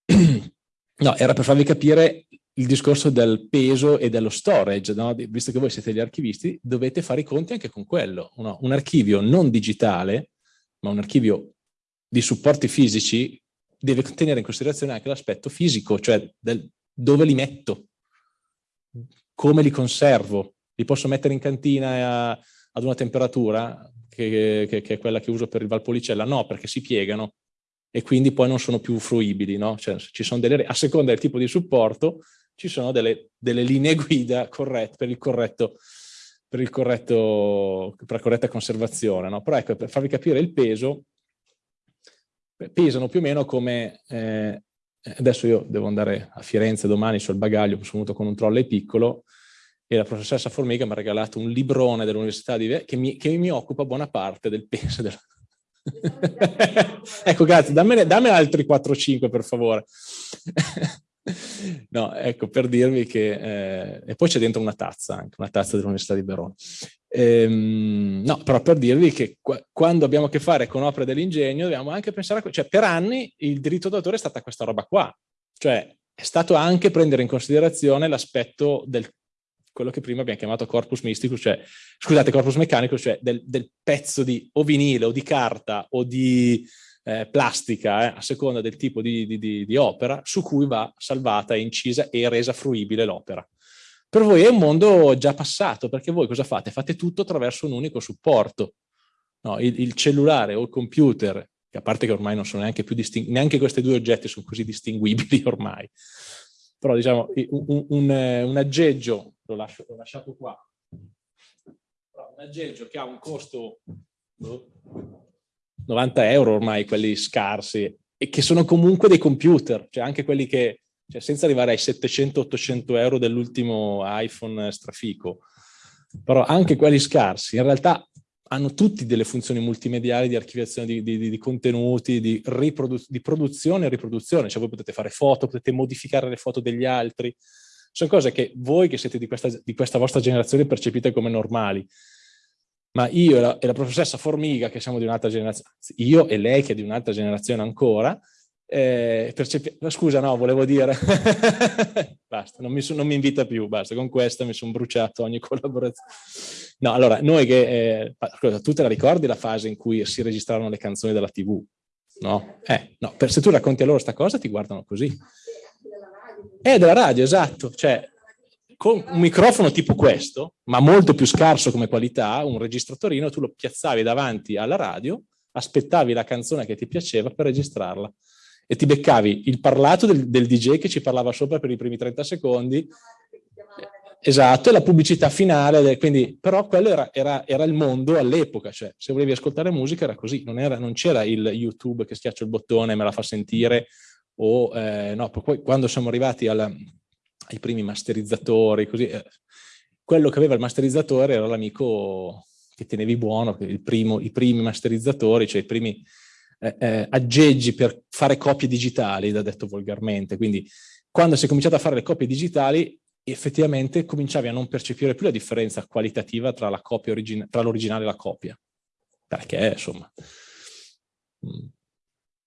[SPEAKER 1] No, era per farvi capire il discorso del peso e dello storage, no? visto che voi siete gli archivisti, dovete fare i conti anche con quello. No? Un archivio non digitale, ma un archivio di supporti fisici, deve tenere in considerazione anche l'aspetto fisico, cioè del, dove li metto, come li conservo. Li posso mettere in cantina a, ad una temperatura che, che, che, è quella che uso per il Valpolicella? No, perché si piegano e quindi poi non sono più fruibili. No? Cioè, delle, a seconda del tipo di supporto, ci sono delle, delle linee guida corrette per il corretto per, il corretto, per la corretta conservazione. No? Però ecco, per farvi capire il peso, pesano più o meno come... Eh, adesso io devo andare a Firenze domani sul bagaglio, sono venuto con un trolley piccolo e la professoressa Formiga mi ha regalato un librone dell'Università di che mi, che mi occupa buona parte del peso, del, ecco, grazie, dammene, dammene altri 4-5 per favore. No, ecco, per dirvi che... Eh, e poi c'è dentro una tazza, anche una tazza dell'Università di Verona. Ehm, no, però per dirvi che qua, quando abbiamo a che fare con opere dell'ingegno dobbiamo anche pensare a... Cioè, per anni il diritto d'autore è stata questa roba qua. Cioè, è stato anche prendere in considerazione l'aspetto del quello che prima abbiamo chiamato corpus mysticus, cioè, scusate, corpus mechanicus, cioè del, del pezzo di o vinile o di carta o di eh, plastica, eh, a seconda del tipo di, di, di, opera, su cui va salvata, incisa e resa fruibile l'opera. Per voi è un mondo già passato, perché voi cosa fate? Fate tutto attraverso un unico supporto. No, il, il, cellulare o il computer, che a parte che ormai non sono neanche più distinguibili, neanche questi due oggetti sono così distinguibili ormai, però diciamo un, un, un aggeggio, l'ho lascio, lasciato qua, un aggeggio che ha un costo 90 euro ormai, quelli scarsi, e che sono comunque dei computer, cioè anche quelli che, cioè senza arrivare ai 700-800 euro dell'ultimo iPhone strafico, però anche quelli scarsi, in realtà hanno tutti delle funzioni multimediali di archiviazione di, di, di contenuti, di, di, produzione e riproduzione, cioè voi potete fare foto, potete modificare le foto degli altri, sono cose che voi che siete di questa, questa vostra generazione percepite come normali, ma io e la, e la, professoressa Formiga, che siamo di un'altra generazione, io e lei che è di un'altra generazione ancora, eh, scusa no, volevo dire, basta, non mi, non mi, invita più, basta, con questa mi sono bruciato ogni collaborazione. No, allora, noi che, eh, tu te la ricordi la fase in cui si registrarono le canzoni della tv? No? Eh, no, per, se tu racconti a loro questa cosa ti guardano così. È della radio, esatto, cioè con un microfono tipo questo, ma molto più scarso come qualità, un registratorino, tu lo piazzavi davanti alla radio, aspettavi la canzone che ti piaceva per registrarla. E ti beccavi il parlato del, del DJ che ci parlava sopra per i primi 30 secondi, esatto, e la pubblicità finale, quindi, però quello era, era, era il mondo all'epoca, cioè se volevi ascoltare musica era così, non c'era il YouTube che schiaccio il bottone e me la fa sentire, o eh, no, poi quando siamo arrivati alla, ai primi masterizzatori, così, eh, quello che aveva il masterizzatore era l'amico che tenevi buono, primo, i primi masterizzatori, cioè i primi eh, eh, aggeggi per fare copie digitali, da detto volgarmente. Quindi quando si è cominciato a fare le copie digitali, effettivamente cominciavi a non percepire più la differenza qualitativa tra l'originale e la copia. Perché, insomma... Mh,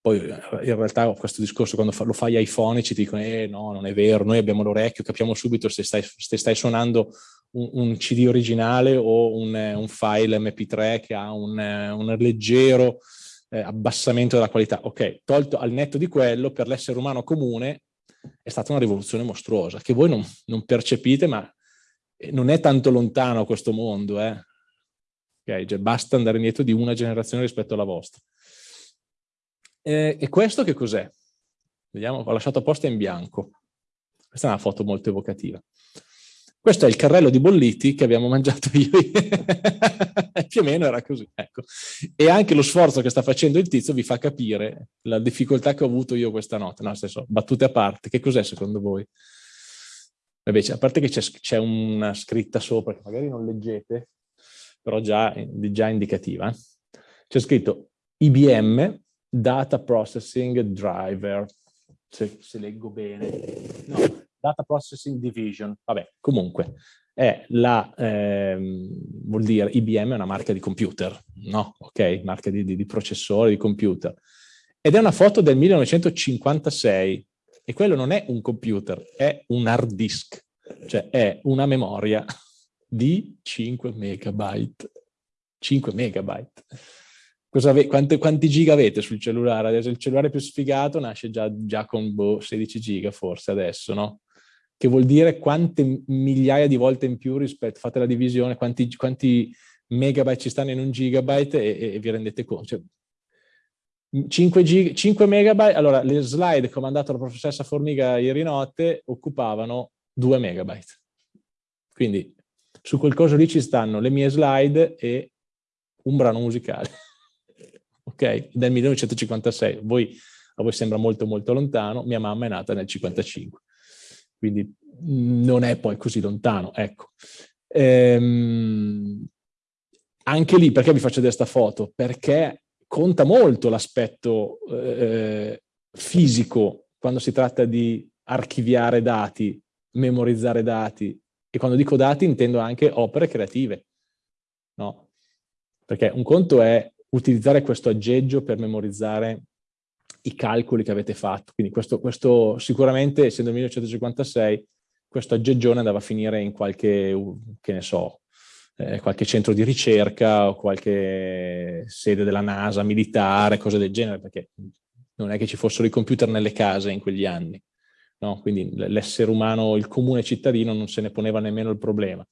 [SPEAKER 1] poi eh, in realtà questo discorso quando lo fai ai fonici ti dicono eh no, non è vero, noi abbiamo l'orecchio, capiamo subito se stai, se stai suonando un, un, CD originale o un, un, file MP3 che ha un, un leggero eh, abbassamento della qualità. Ok, tolto al netto di quello, per l'essere umano comune è stata una rivoluzione mostruosa, che voi non, non percepite, ma eh, non è tanto lontano questo mondo. Eh? Okay, cioè basta andare indietro di una generazione rispetto alla vostra. Eh, e questo che cos'è? Vediamo, ho lasciato apposta in bianco. Questa è una foto molto evocativa. Questo è il carrello di bolliti che abbiamo mangiato io. Più o meno era così, ecco. E anche lo sforzo che sta facendo il tizio vi fa capire la difficoltà che ho avuto io questa notte. No, nel senso, battute a parte, che cos'è secondo voi? Invece, a parte che c'è una scritta sopra, che magari non leggete, però già, già indicativa, eh. c'è scritto IBM Data Processing Driver, se, se leggo bene. No, Data Processing Division, vabbè, comunque, è la, ehm, vuol dire IBM è una marca di computer, no? Ok, marca di, di, di processore, di computer. Ed è una foto del 1956 e quello non è un computer, è un hard disk, cioè è una memoria di 5 megabyte. 5 megabyte quanti, quanti, giga avete sul cellulare? Adesso il cellulare più sfigato nasce già, già con boh, 16 giga forse adesso, no? Che vuol dire quante migliaia di volte in più rispetto, fate la divisione, quanti, quanti megabyte ci stanno in un gigabyte e, e vi rendete conto. Cioè, 5, giga, 5 megabyte, allora le slide che ho mandato alla professoressa Formiga ieri notte occupavano 2 megabyte. Quindi su quel coso lì ci stanno le mie slide e un brano musicale ok? Del 1956. Voi, a voi sembra molto molto lontano, mia mamma è nata nel 55, quindi non è poi così lontano, ecco. Ehm, anche lì, perché vi faccio vedere questa foto? Perché conta molto l'aspetto eh, fisico quando si tratta di archiviare dati, memorizzare dati. E quando dico dati intendo anche opere creative, no? Perché un conto è utilizzare questo aggeggio per memorizzare i calcoli che avete fatto. Quindi questo, questo sicuramente, essendo 1956, questo aggeggione andava a finire in qualche, che ne so, eh, qualche centro di ricerca o qualche sede della NASA militare, cose del genere, perché non è che ci fossero i computer nelle case in quegli anni. No? Quindi l'essere umano, il comune cittadino non se ne poneva nemmeno il problema.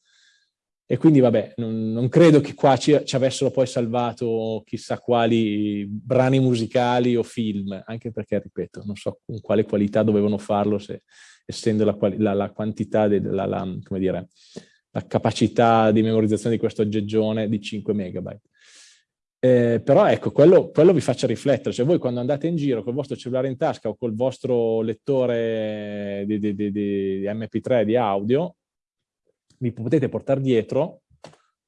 [SPEAKER 1] E quindi vabbè, non, non credo che qua ci, ci, avessero poi salvato chissà quali brani musicali o film, anche perché, ripeto, non so con quale qualità dovevano farlo, se, essendo la, la, la quantità, de, la, la, come dire, la capacità di memorizzazione di questo aggeggione di 5 megabyte. Eh, però ecco, quello, quello, vi faccia riflettere, cioè voi quando andate in giro col vostro cellulare in tasca o col vostro lettore di, di, di, di MP3 di audio, vi potete portare dietro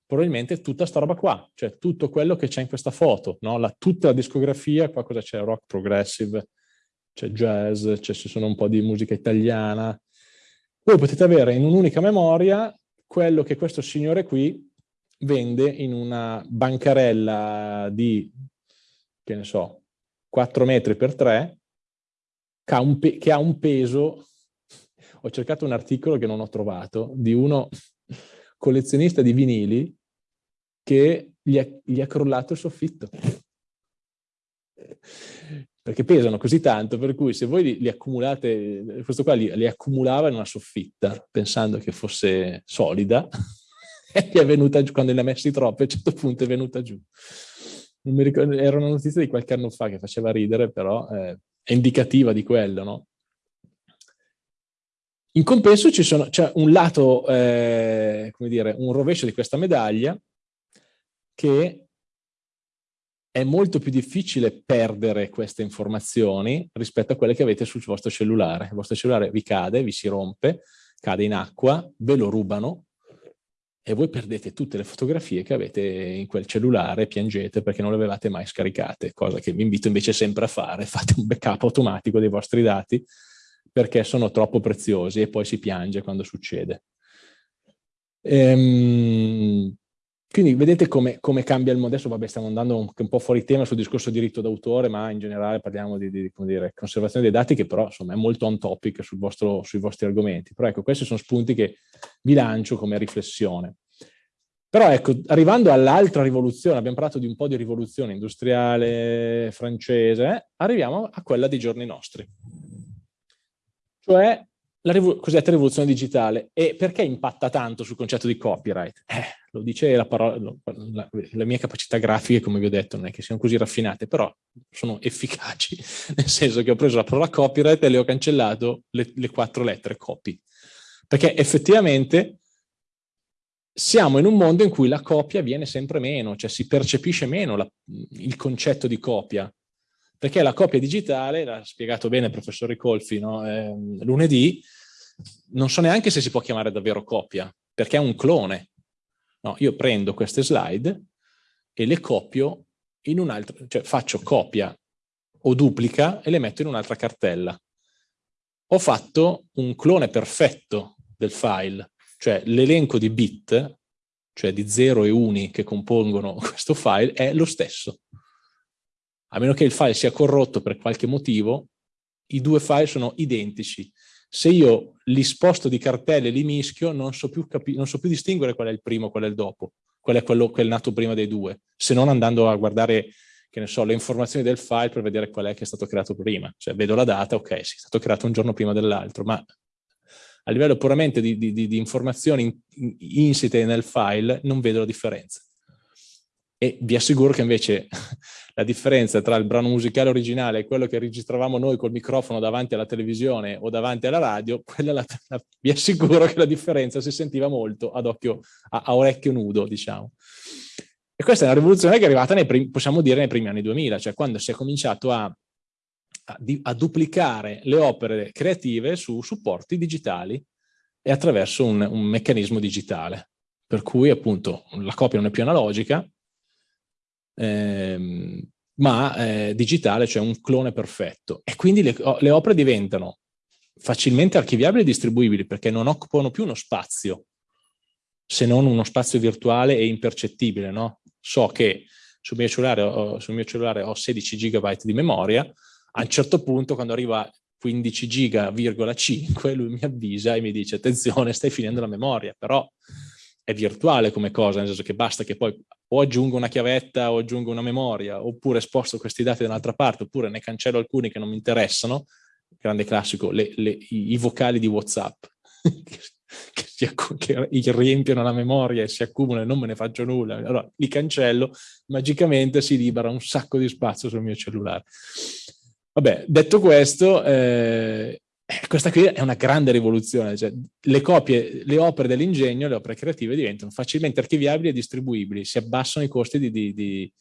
[SPEAKER 1] probabilmente tutta sta roba qua, cioè tutto quello che c'è in questa foto, no? la, tutta la discografia, qua cosa c'è? Rock progressive, c'è jazz, ci sono un po' di musica italiana. Voi potete avere in un'unica memoria quello che questo signore qui vende in una bancarella di, che ne so, 4 metri per 3, che ha un, che ha un peso, ho cercato un articolo che non ho trovato, di uno collezionista di vinili che gli ha, gli ha crollato il soffitto. Perché pesano così tanto, per cui se voi li, li accumulate, questo qua li, li accumulava in una soffitta, pensando che fosse solida, e è venuta giù, quando ne ha messi troppi, a un certo punto è venuta giù. Non mi ricordo, era una notizia di qualche anno fa che faceva ridere, però eh, è indicativa di quello, no? In compenso c'è un lato, eh, come dire, un rovescio di questa medaglia che è molto più difficile perdere queste informazioni rispetto a quelle che avete sul vostro cellulare. Il vostro cellulare vi cade, vi si rompe, cade in acqua, ve lo rubano, e voi perdete tutte le fotografie che avete in quel cellulare, piangete perché non le avevate mai scaricate, cosa che vi invito invece sempre a fare, fate un backup automatico dei vostri dati perché sono troppo preziosi e poi si piange quando succede. Ehm, quindi vedete come, come, cambia il mondo. Adesso vabbè, stiamo andando un, un po' fuori tema sul discorso diritto d'autore, ma in generale parliamo di, di dire, conservazione dei dati che però insomma, è molto on topic sul vostro, sui vostri argomenti. Però ecco, questi sono spunti che vi lancio come riflessione. Però ecco, arrivando all'altra rivoluzione, abbiamo parlato di un po' di rivoluzione industriale francese, eh, arriviamo a quella dei giorni nostri. Cioè la rivo cosiddetta rivoluzione digitale. E perché impatta tanto sul concetto di copyright? Eh, lo dice la parola, la, le mie capacità grafiche, come vi ho detto, non è che siano così raffinate, però sono efficaci, nel senso che ho preso la parola copyright e le ho cancellato le, le quattro lettere copy. Perché effettivamente siamo in un mondo in cui la copia viene sempre meno, cioè si percepisce meno la, il concetto di copia perché la copia digitale, l'ha spiegato bene il professor Ricolfi no? eh, lunedì, non so neanche se si può chiamare davvero copia, perché è un clone. No, io prendo queste slide e le copio in un'altra, cioè faccio copia o duplica e le metto in un'altra cartella. Ho fatto un clone perfetto del file, cioè l'elenco di bit, cioè di 0 e 1 che compongono questo file, è lo stesso a meno che il file sia corrotto per qualche motivo, i due file sono identici. Se io li sposto di cartelle e li mischio, non so, più non so più distinguere qual è il primo qual è il dopo, qual è quello che è nato prima dei due, se non andando a guardare che ne so, le informazioni del file per vedere qual è che è stato creato prima. Cioè vedo la data, ok, sì, è stato creato un giorno prima dell'altro, ma a livello puramente di, di, di informazioni insite nel file non vedo la differenza. E vi assicuro che invece la differenza tra il brano musicale originale e quello che registravamo noi col microfono davanti alla televisione o davanti alla radio, la, la, vi assicuro che la differenza si sentiva molto ad occhio, a, a orecchio nudo, diciamo. E questa è una rivoluzione che è arrivata, nei primi, possiamo dire, nei primi anni 2000, cioè quando si è cominciato a, a, a duplicare le opere creative su supporti digitali e attraverso un, un meccanismo digitale. Per cui appunto la copia non è più analogica, ehm, ma eh, digitale, cioè un clone perfetto. E quindi le, le opere diventano facilmente archiviabili e distribuibili perché non occupano più uno spazio, se non uno spazio virtuale e impercettibile. No? So che sul mio, ho, sul mio cellulare ho 16 GB di memoria, a un certo punto quando arriva 15 giga,5 lui mi avvisa e mi dice attenzione stai finendo la memoria, però è virtuale come cosa, nel senso che basta che poi o aggiungo una chiavetta o aggiungo una memoria, oppure sposto questi dati da un'altra parte, oppure ne cancello alcuni che non mi interessano, grande classico, le, le, i, vocali di WhatsApp, che, si, che riempiono la memoria e si accumulano e non me ne faccio nulla, allora li cancello, magicamente si libera un sacco di spazio sul mio cellulare. Vabbè, detto questo, eh, questa qui è una grande rivoluzione, cioè, le copie, le opere dell'ingegno, le opere creative diventano facilmente archiviabili e distribuibili, si abbassano i costi di, di, di,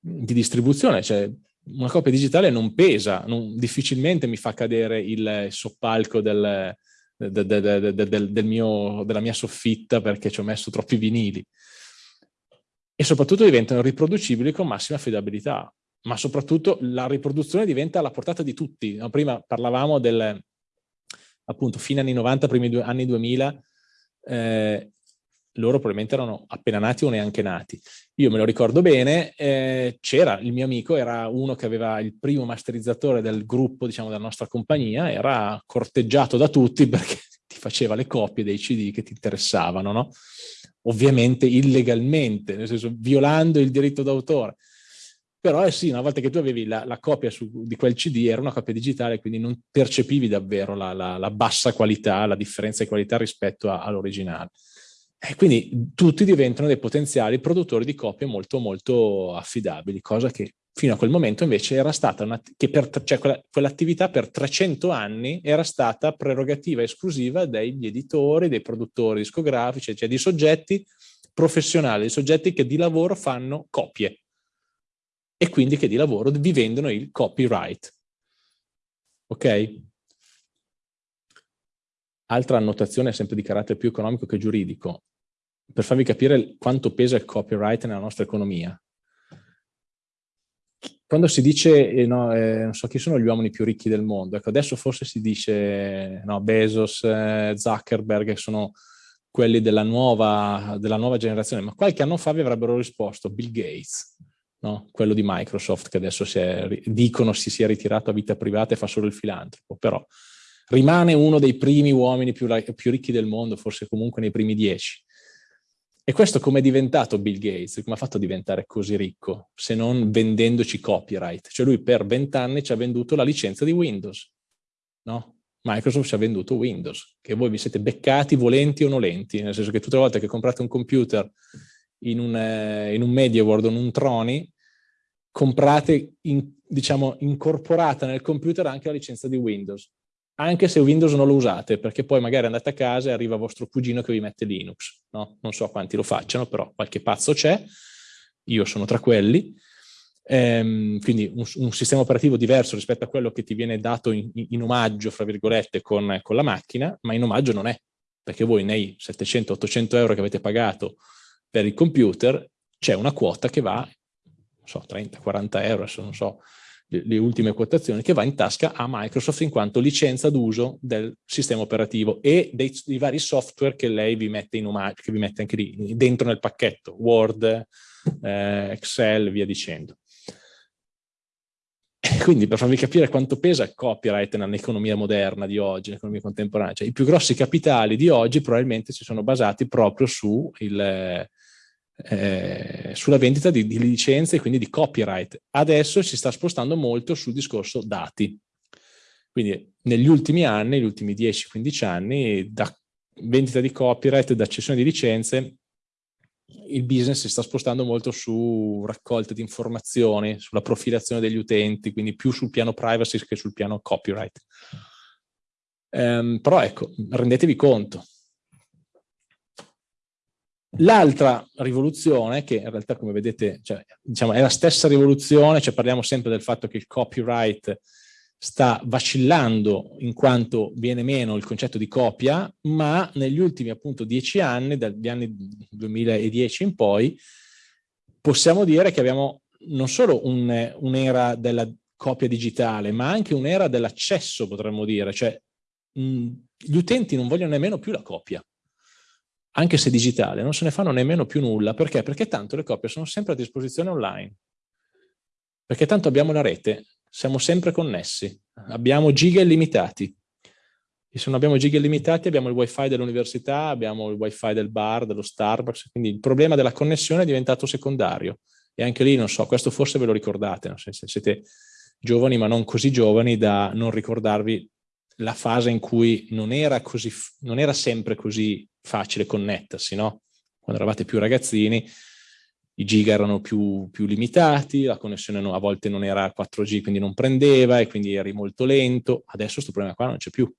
[SPEAKER 1] di distribuzione, cioè una copia digitale non pesa, non, difficilmente mi fa cadere il soppalco del, del, del, del mio, della mia soffitta perché ci ho messo troppi vinili. E soprattutto diventano riproducibili con massima affidabilità ma soprattutto la riproduzione diventa alla portata di tutti. Prima parlavamo del, appunto, fine anni 90, primi due, anni 2000, eh, loro probabilmente erano appena nati o neanche nati. Io me lo ricordo bene, eh, c'era, il mio amico era uno che aveva il primo masterizzatore del gruppo, diciamo, della nostra compagnia, era corteggiato da tutti perché ti faceva le copie dei CD che ti interessavano, no? Ovviamente illegalmente, nel senso violando il diritto d'autore. Però eh sì, una volta che tu avevi la, la copia su, di quel CD era una copia digitale, quindi non percepivi davvero la, la, la bassa qualità, la differenza di qualità rispetto all'originale. E quindi tutti diventano dei potenziali produttori di copie molto molto affidabili, cosa che fino a quel momento invece era stata una, che per, cioè quell'attività per 300 anni era stata prerogativa esclusiva degli editori, dei produttori discografici, cioè di soggetti professionali, di soggetti che di lavoro fanno copie e quindi che di lavoro vi vendono il copyright. Ok? Altra annotazione sempre di carattere più economico che giuridico, per farvi capire quanto pesa il copyright nella nostra economia. Quando si dice, eh, no, eh, non so chi sono gli uomini più ricchi del mondo, ecco adesso forse si dice no, Bezos, eh, Zuckerberg, sono quelli della nuova, della nuova generazione, ma qualche anno fa vi avrebbero risposto Bill Gates, no? quello di Microsoft che adesso si è, dicono si sia ritirato a vita privata e fa solo il filantropo, però rimane uno dei primi uomini più, più ricchi del mondo, forse comunque nei primi dieci. E questo come è diventato Bill Gates? Come ha fatto a diventare così ricco? Se non vendendoci copyright. Cioè lui per vent'anni ci ha venduto la licenza di Windows, no? Microsoft ci ha venduto Windows, che voi vi siete beccati volenti o nolenti, nel senso che tutte le volte che comprate un computer in un, eh, in un MediaWorld o in un Troni, comprate, in, diciamo, incorporata nel computer anche la licenza di Windows, anche se Windows non lo usate, perché poi magari andate a casa e arriva vostro cugino che vi mette Linux, no? Non so quanti lo facciano, però qualche pazzo c'è, io sono tra quelli, ehm, quindi un, un, sistema operativo diverso rispetto a quello che ti viene dato in, in omaggio, fra virgolette, con, con la macchina, ma in omaggio non è, perché voi nei 700-800 euro che avete pagato per il computer c'è una quota che va, non so, 30-40 euro, adesso non so le, le, ultime quotazioni, che va in tasca a Microsoft in quanto licenza d'uso del sistema operativo e dei, dei, vari software che lei vi mette in che vi mette anche lì dentro nel pacchetto, Word, eh, Excel, via dicendo. Quindi per farvi capire quanto pesa il copyright nell'economia moderna di oggi, nell'economia contemporanea, cioè, i più grossi capitali di oggi probabilmente si sono basati proprio su il, eh, sulla vendita di, di, licenze e quindi di copyright. Adesso si sta spostando molto sul discorso dati. Quindi negli ultimi anni, negli ultimi 10-15 anni, da vendita di copyright, da cessione di licenze, il business si sta spostando molto su raccolta di informazioni, sulla profilazione degli utenti, quindi più sul piano privacy che sul piano copyright. Um, però ecco, rendetevi conto, L'altra rivoluzione, che in realtà come vedete cioè, diciamo, è la stessa rivoluzione, cioè parliamo sempre del fatto che il copyright sta vacillando in quanto viene meno il concetto di copia, ma negli ultimi appunto dieci anni, dagli anni 2010 in poi, possiamo dire che abbiamo non solo un'era un della copia digitale, ma anche un'era dell'accesso, potremmo dire, cioè mh, gli utenti non vogliono nemmeno più la copia, anche se digitale, non se ne fanno nemmeno più nulla, perché? Perché tanto le copie sono sempre a disposizione online, perché tanto abbiamo la rete, siamo sempre connessi, abbiamo giga illimitati, e se non abbiamo giga illimitati abbiamo il wifi dell'università, abbiamo il wifi del bar, dello Starbucks, quindi il problema della connessione è diventato secondario. E anche lì, non so, questo forse ve lo ricordate, no? se, se siete giovani ma non così giovani da non ricordarvi la fase in cui non era, così, non era sempre così facile connettersi, no? Quando eravate più ragazzini i giga erano più, più limitati, la connessione no, a volte non era 4G, quindi non prendeva e quindi eri molto lento. Adesso questo problema qua non c'è più.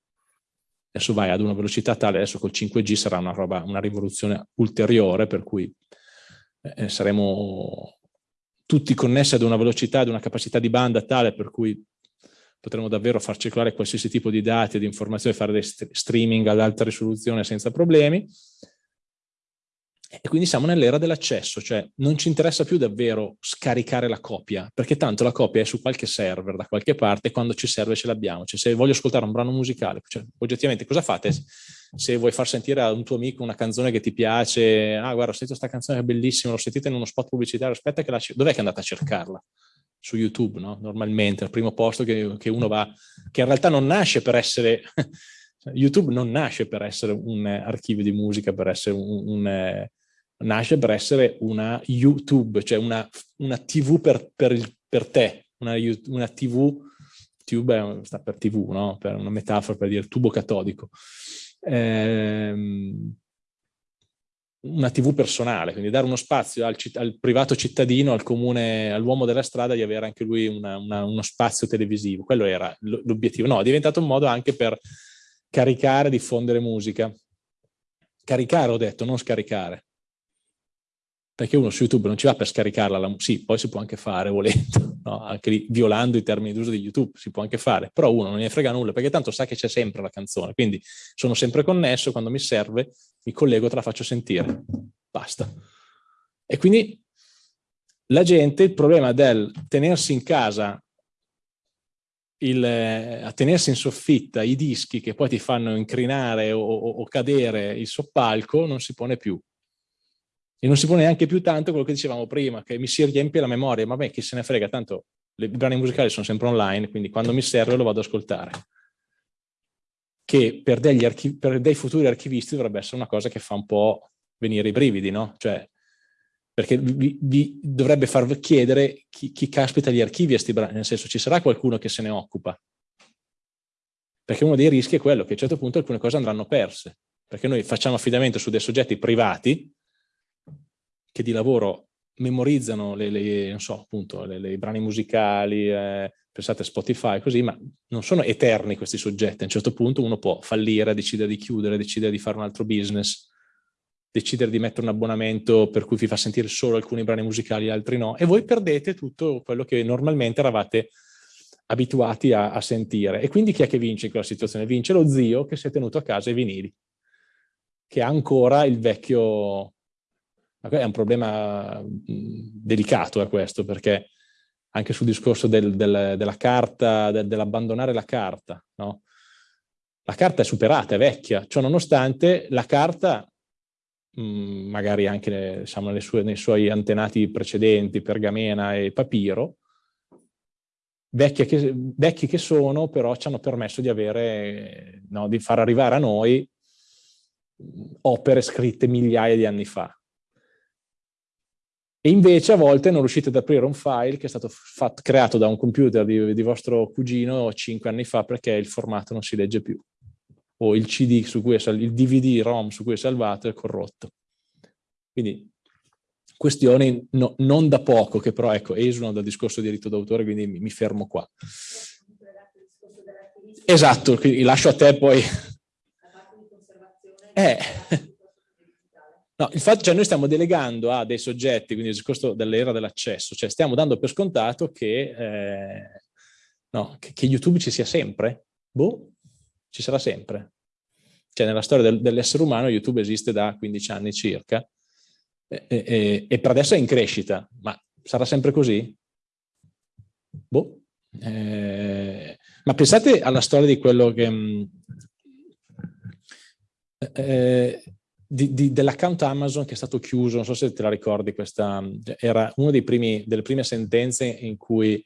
[SPEAKER 1] Adesso vai ad una velocità tale, adesso col 5G sarà una, roba, una rivoluzione ulteriore, per cui eh, saremo tutti connessi ad una velocità, ad una capacità di banda tale per cui potremo davvero far circolare qualsiasi tipo di dati di informazioni, fare dei streaming ad alta risoluzione senza problemi. E quindi siamo nell'era dell'accesso, cioè non ci interessa più davvero scaricare la copia, perché tanto la copia è su qualche server da qualche parte e quando ci serve ce l'abbiamo. Cioè se voglio ascoltare un brano musicale, cioè, oggettivamente cosa fate se vuoi far sentire a un tuo amico una canzone che ti piace? Ah guarda, ho sentito questa canzone è bellissima, l'ho sentita in uno spot pubblicitario, aspetta che la... Dov'è che è andata a cercarla? Su YouTube, no? Normalmente, al primo posto che, che uno va, che in realtà non nasce per essere... YouTube non nasce per essere un archivio di musica, per essere un, un nasce per essere una YouTube, cioè una, una TV per, per, il, per te, una, una, TV, tube sta per TV, no? per una metafora per dire tubo catodico. Ehm, una TV personale, quindi dare uno spazio al, al privato cittadino, al comune, all'uomo della strada di avere anche lui una, una, uno spazio televisivo. Quello era l'obiettivo. No, è diventato un modo anche per caricare, diffondere musica. Caricare, ho detto, non scaricare perché uno su YouTube non ci va per scaricarla, la, sì, poi si può anche fare volendo, no? anche lì, violando i termini d'uso di YouTube, si può anche fare, però uno non ne frega nulla, perché tanto sa che c'è sempre la canzone, quindi sono sempre connesso, quando mi serve mi collego, te la faccio sentire, basta. E quindi la gente, il problema del tenersi in casa, il, a tenersi in soffitta i dischi che poi ti fanno incrinare o, o, o cadere il soppalco, non si pone più e non si pone neanche più tanto quello che dicevamo prima, che mi si riempie la memoria, ma beh, chi se ne frega, tanto i brani musicali sono sempre online, quindi quando mi serve lo vado ad ascoltare. Che per, per dei futuri archivisti dovrebbe essere una cosa che fa un po' venire i brividi, no? Cioè, perché vi, vi dovrebbe far chiedere chi, chi caspita gli archivi a questi brani, nel senso ci sarà qualcuno che se ne occupa. Perché uno dei rischi è quello che a un certo punto alcune cose andranno perse, perché noi facciamo affidamento su dei soggetti privati che di lavoro memorizzano le, le, so, appunto, le, le brani musicali, eh, pensate a Spotify, così, ma non sono eterni questi soggetti. A un certo punto uno può fallire, decidere di chiudere, decidere di fare un altro business, decidere di mettere un abbonamento per cui vi fa sentire solo alcuni brani musicali altri no, e voi perdete tutto quello che normalmente eravate abituati a, a sentire. E quindi chi è che vince in quella situazione? Vince lo zio che si è tenuto a casa i vinili, che ha ancora il vecchio è un problema delicato è questo, perché anche sul discorso del, del, della carta, del, dell'abbandonare la carta, no? La carta è superata, è vecchia, ciò nonostante la carta, mh, magari anche diciamo, sue, nei suoi antenati precedenti, pergamena e papiro, che, vecchi che sono, però ci hanno permesso di avere, no, di far arrivare a noi opere scritte migliaia di anni fa. E invece a volte non riuscite ad aprire un file che è stato fatto, creato da un computer di, di vostro cugino cinque anni fa perché il formato non si legge più. O il CD su cui è il DVD-ROM su cui è salvato è corrotto. Quindi questioni no, non da poco, che però ecco, esulano dal discorso di diritto d'autore, quindi mi, mi fermo qua. Esatto, quindi lascio a te poi. Eh. No, il fatto, cioè noi stiamo delegando a dei soggetti, quindi il discorso dell'era dell'accesso, cioè stiamo dando per scontato che, eh, no, che, che, YouTube ci sia sempre. Boh, ci sarà sempre. Cioè nella storia del, dell'essere umano YouTube esiste da 15 anni circa e, e, e, per adesso è in crescita, ma Sarà sempre così? Boh. Eh, ma pensate alla storia di quello che... Mm, eh, dell'account Amazon che è stato chiuso, non so se te la ricordi, questa era una delle prime sentenze in cui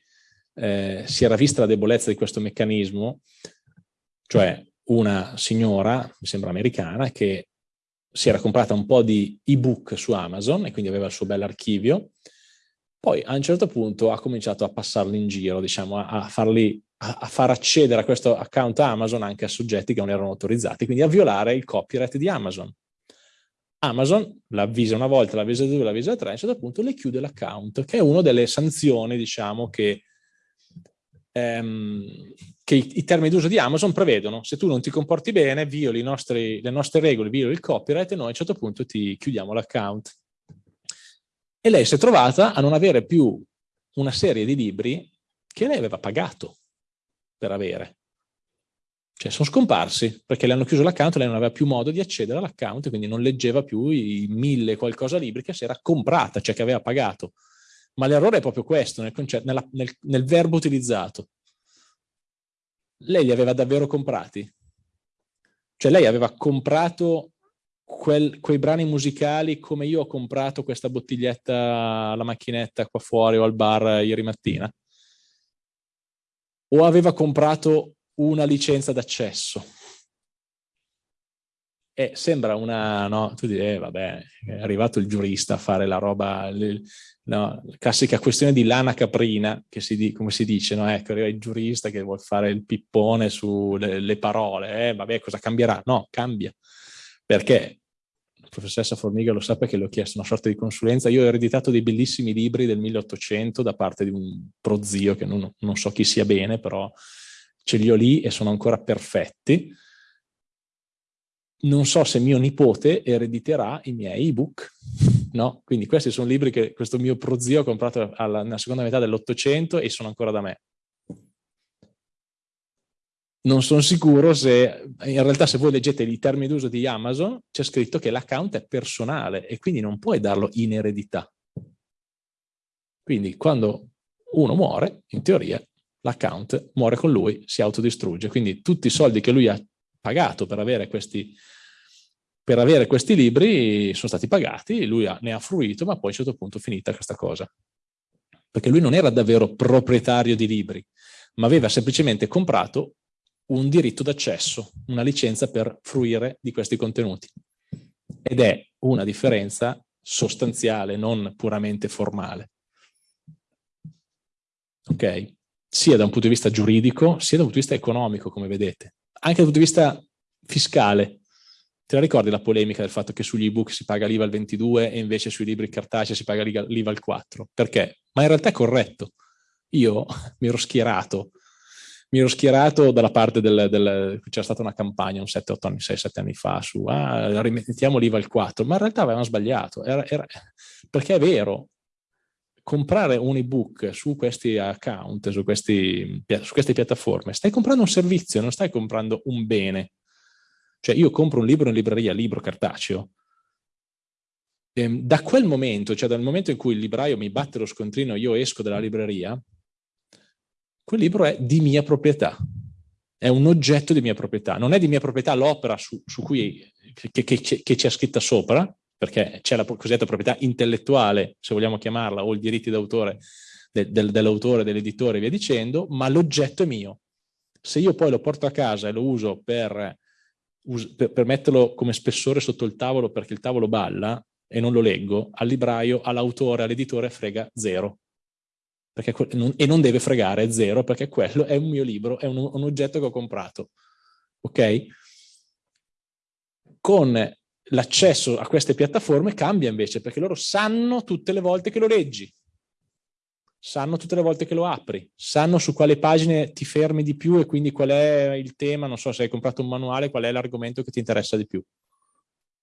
[SPEAKER 1] eh, si era vista la debolezza di questo meccanismo, cioè una signora, mi sembra americana, che si era comprata un po' di ebook su Amazon e quindi aveva il suo bell'archivio, poi a un certo punto ha cominciato a passarli in giro, diciamo, a, farli, a, a far accedere a questo account Amazon anche a soggetti che non erano autorizzati, quindi a violare il copyright di Amazon. Amazon l'avvisa una volta, l'avvisa due, l'avvisa tre, a un certo punto le chiude l'account, che è una delle sanzioni, diciamo, che ehm, che i, i termini d'uso di Amazon prevedono. Se tu non ti comporti bene, violi nostri, le nostre regole, violi il copyright e noi a un certo punto ti chiudiamo l'account. E lei si è trovata a non avere più una serie di libri che lei aveva pagato per avere. Cioè sono scomparsi perché le hanno chiuso l'account lei non aveva più modo di accedere all'account, quindi non leggeva più i mille qualcosa libri che si era comprata, cioè che aveva pagato. Ma l'errore è proprio questo, nel, nella, nel, nel verbo utilizzato. Lei li aveva davvero comprati? Cioè lei aveva comprato quel, quei brani musicali come io ho comprato questa bottiglietta alla macchinetta qua fuori o al bar ieri mattina? O aveva comprato una licenza d'accesso? E sembra una, no, tu dici, eh, vabbè, è arrivato il giurista a fare la roba, le, no, la classica questione di lana caprina, che si, come si dice, no? Ecco, arriva il giurista che vuole fare il pippone sulle parole, eh, vabbè, cosa cambierà? No, cambia. Perché? La professoressa Formiga lo sa perché le ho chiesto una sorta di consulenza. Io ho ereditato dei bellissimi libri del 1800 da parte di un prozio, che non, non so chi sia bene, però ce li ho lì e sono ancora perfetti non so se mio nipote erediterà i miei ebook, no? Quindi questi sono libri che questo mio prozio ha comprato alla, nella seconda metà dell'Ottocento e sono ancora da me. Non sono sicuro se, in realtà se voi leggete i termini d'uso di Amazon, c'è scritto che l'account è personale e quindi non puoi darlo in eredità. Quindi quando uno muore, in teoria, l'account muore con lui, si autodistrugge. Quindi tutti i soldi che lui ha pagato per avere questi, per avere questi libri sono stati pagati, lui ha, ne ha fruito, ma poi a un certo punto è finita questa cosa. Perché lui non era davvero proprietario di libri, ma aveva semplicemente comprato un diritto d'accesso, una licenza per fruire di questi contenuti. Ed è una differenza sostanziale, non puramente formale. Ok? Sia da un punto di vista giuridico, sia da un punto di vista economico, come vedete anche dal punto di vista fiscale. Te la ricordi la polemica del fatto che sugli ebook si paga l'IVA al 22 e invece sui libri cartacei si paga l'IVA al 4? Perché? Ma in realtà è corretto. Io mi ero schierato, mi ero schierato dalla parte del... del c'era stata una campagna un 7-8 anni, 6-7 anni fa su ah, rimettiamo l'IVA al 4, ma in realtà avevano sbagliato, era, era, perché è vero, comprare un ebook su questi account, su, questi, su queste piattaforme, stai comprando un servizio, non stai comprando un bene. Cioè io compro un libro in libreria, libro cartaceo, e ehm, da quel momento, cioè dal momento in cui il libraio mi batte lo scontrino, io esco dalla libreria, quel libro è di mia proprietà, è un oggetto di mia proprietà, non è di mia proprietà l'opera cui che, che, che c'è scritta sopra, perché c'è la cosiddetta proprietà intellettuale, se vogliamo chiamarla, o i diritti d'autore de, de, dell'autore, dell'editore e via dicendo, ma l'oggetto è mio. Se io poi lo porto a casa e lo uso per, per, per metterlo come spessore sotto il tavolo perché il tavolo balla e non lo leggo, al libraio, all'autore, all'editore frega zero. Perché, e non deve fregare zero perché quello è un mio libro, è un, un oggetto che ho comprato. Ok? Con l'accesso a queste piattaforme cambia invece, perché loro sanno tutte le volte che lo leggi, sanno tutte le volte che lo apri, sanno su quale pagine ti fermi di più e quindi qual è il tema, non so se hai comprato un manuale, qual è l'argomento che ti interessa di più.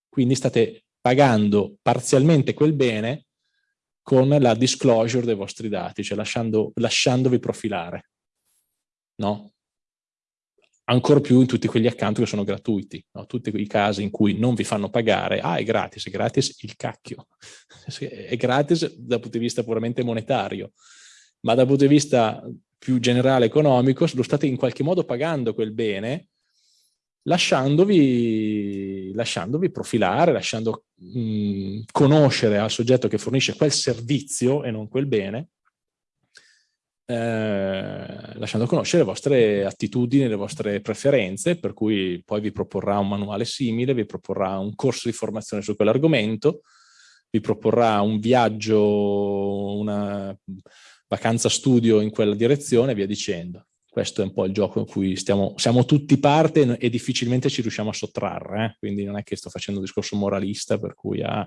[SPEAKER 1] Quindi state pagando parzialmente quel bene con la disclosure dei vostri dati, cioè lasciando, lasciandovi profilare. No? Ancora più in tutti quegli account che sono gratuiti, no? tutti quei casi in cui non vi fanno pagare, ah è gratis, è gratis il cacchio, è gratis dal punto di vista puramente monetario, ma dal punto di vista più generale economico lo state in qualche modo pagando quel bene lasciandovi, lasciandovi profilare, lasciando mh, conoscere al soggetto che fornisce quel servizio e non quel bene eh, lasciando conoscere le vostre attitudini, le vostre preferenze, per cui poi vi proporrà un manuale simile, vi proporrà un corso di formazione su quell'argomento, vi proporrà un viaggio, una vacanza studio in quella direzione e via dicendo. Questo è un po' il gioco in cui stiamo, siamo tutti parte e difficilmente ci riusciamo a sottrarre, eh? quindi non è che sto facendo un discorso moralista per cui ah,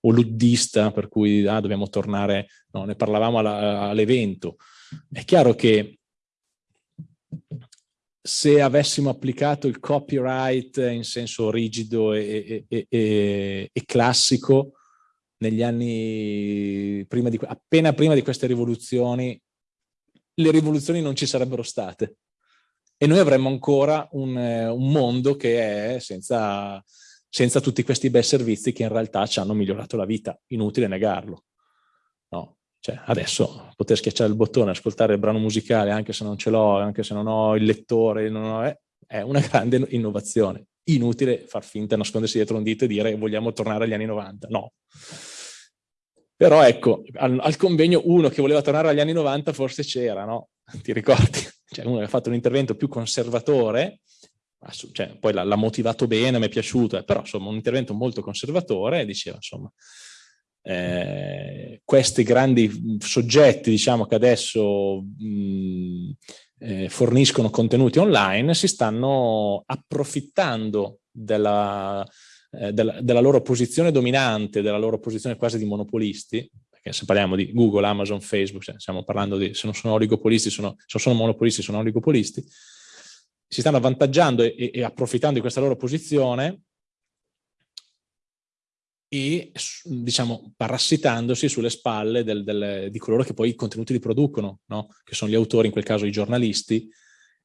[SPEAKER 1] o luddista, per cui ah, dobbiamo tornare, no, ne parlavamo all'evento. È chiaro che se avessimo applicato il copyright in senso rigido e, e, e, e classico negli anni prima di, appena prima di queste rivoluzioni, le rivoluzioni non ci sarebbero state e noi avremmo ancora un, un mondo che è senza, senza tutti questi bei servizi che in realtà ci hanno migliorato la vita, inutile negarlo. Cioè, adesso poter schiacciare il bottone, ascoltare il brano musicale anche se non ce l'ho, anche se non ho il lettore, ho, eh, è una grande innovazione. Inutile far finta, nascondersi dietro un dito e dire vogliamo tornare agli anni 90, no. Però ecco, al, al convegno uno che voleva tornare agli anni 90 forse c'era, no? Ti ricordi? Cioè uno che ha fatto un intervento più conservatore, cioè, poi l'ha motivato bene, mi è piaciuto, eh, però insomma un intervento molto conservatore diceva insomma eh, questi grandi soggetti diciamo che adesso mh, eh, forniscono contenuti online si stanno approfittando della, eh, della, della loro posizione dominante, della loro posizione quasi di monopolisti, perché se parliamo di Google, Amazon, Facebook, cioè stiamo parlando di, se non sono oligopolisti, sono, se sono monopolisti, sono oligopolisti, si stanno avvantaggiando e, e approfittando di questa loro posizione e diciamo parassitandosi sulle spalle del, del, di coloro che poi i contenuti li producono, no? che sono gli autori, in quel caso i giornalisti,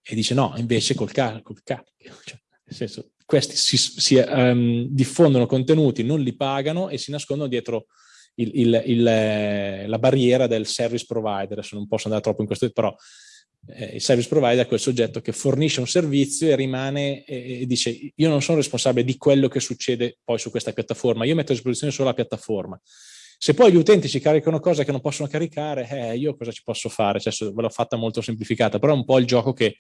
[SPEAKER 1] e dice no, invece col cacchio, cioè, nel senso, questi si, si um, diffondono contenuti, non li pagano e si nascondono dietro il, il, il, la barriera del service provider, adesso non posso andare troppo in questo, però eh, il service provider è quel soggetto che fornisce un servizio e rimane e, e, dice io non sono responsabile di quello che succede poi su questa piattaforma, io metto a disposizione solo la piattaforma. Se poi gli utenti ci caricano cose che non possono caricare, eh, io cosa ci posso fare? Cioè, ve l'ho fatta molto semplificata, però è un po' il gioco che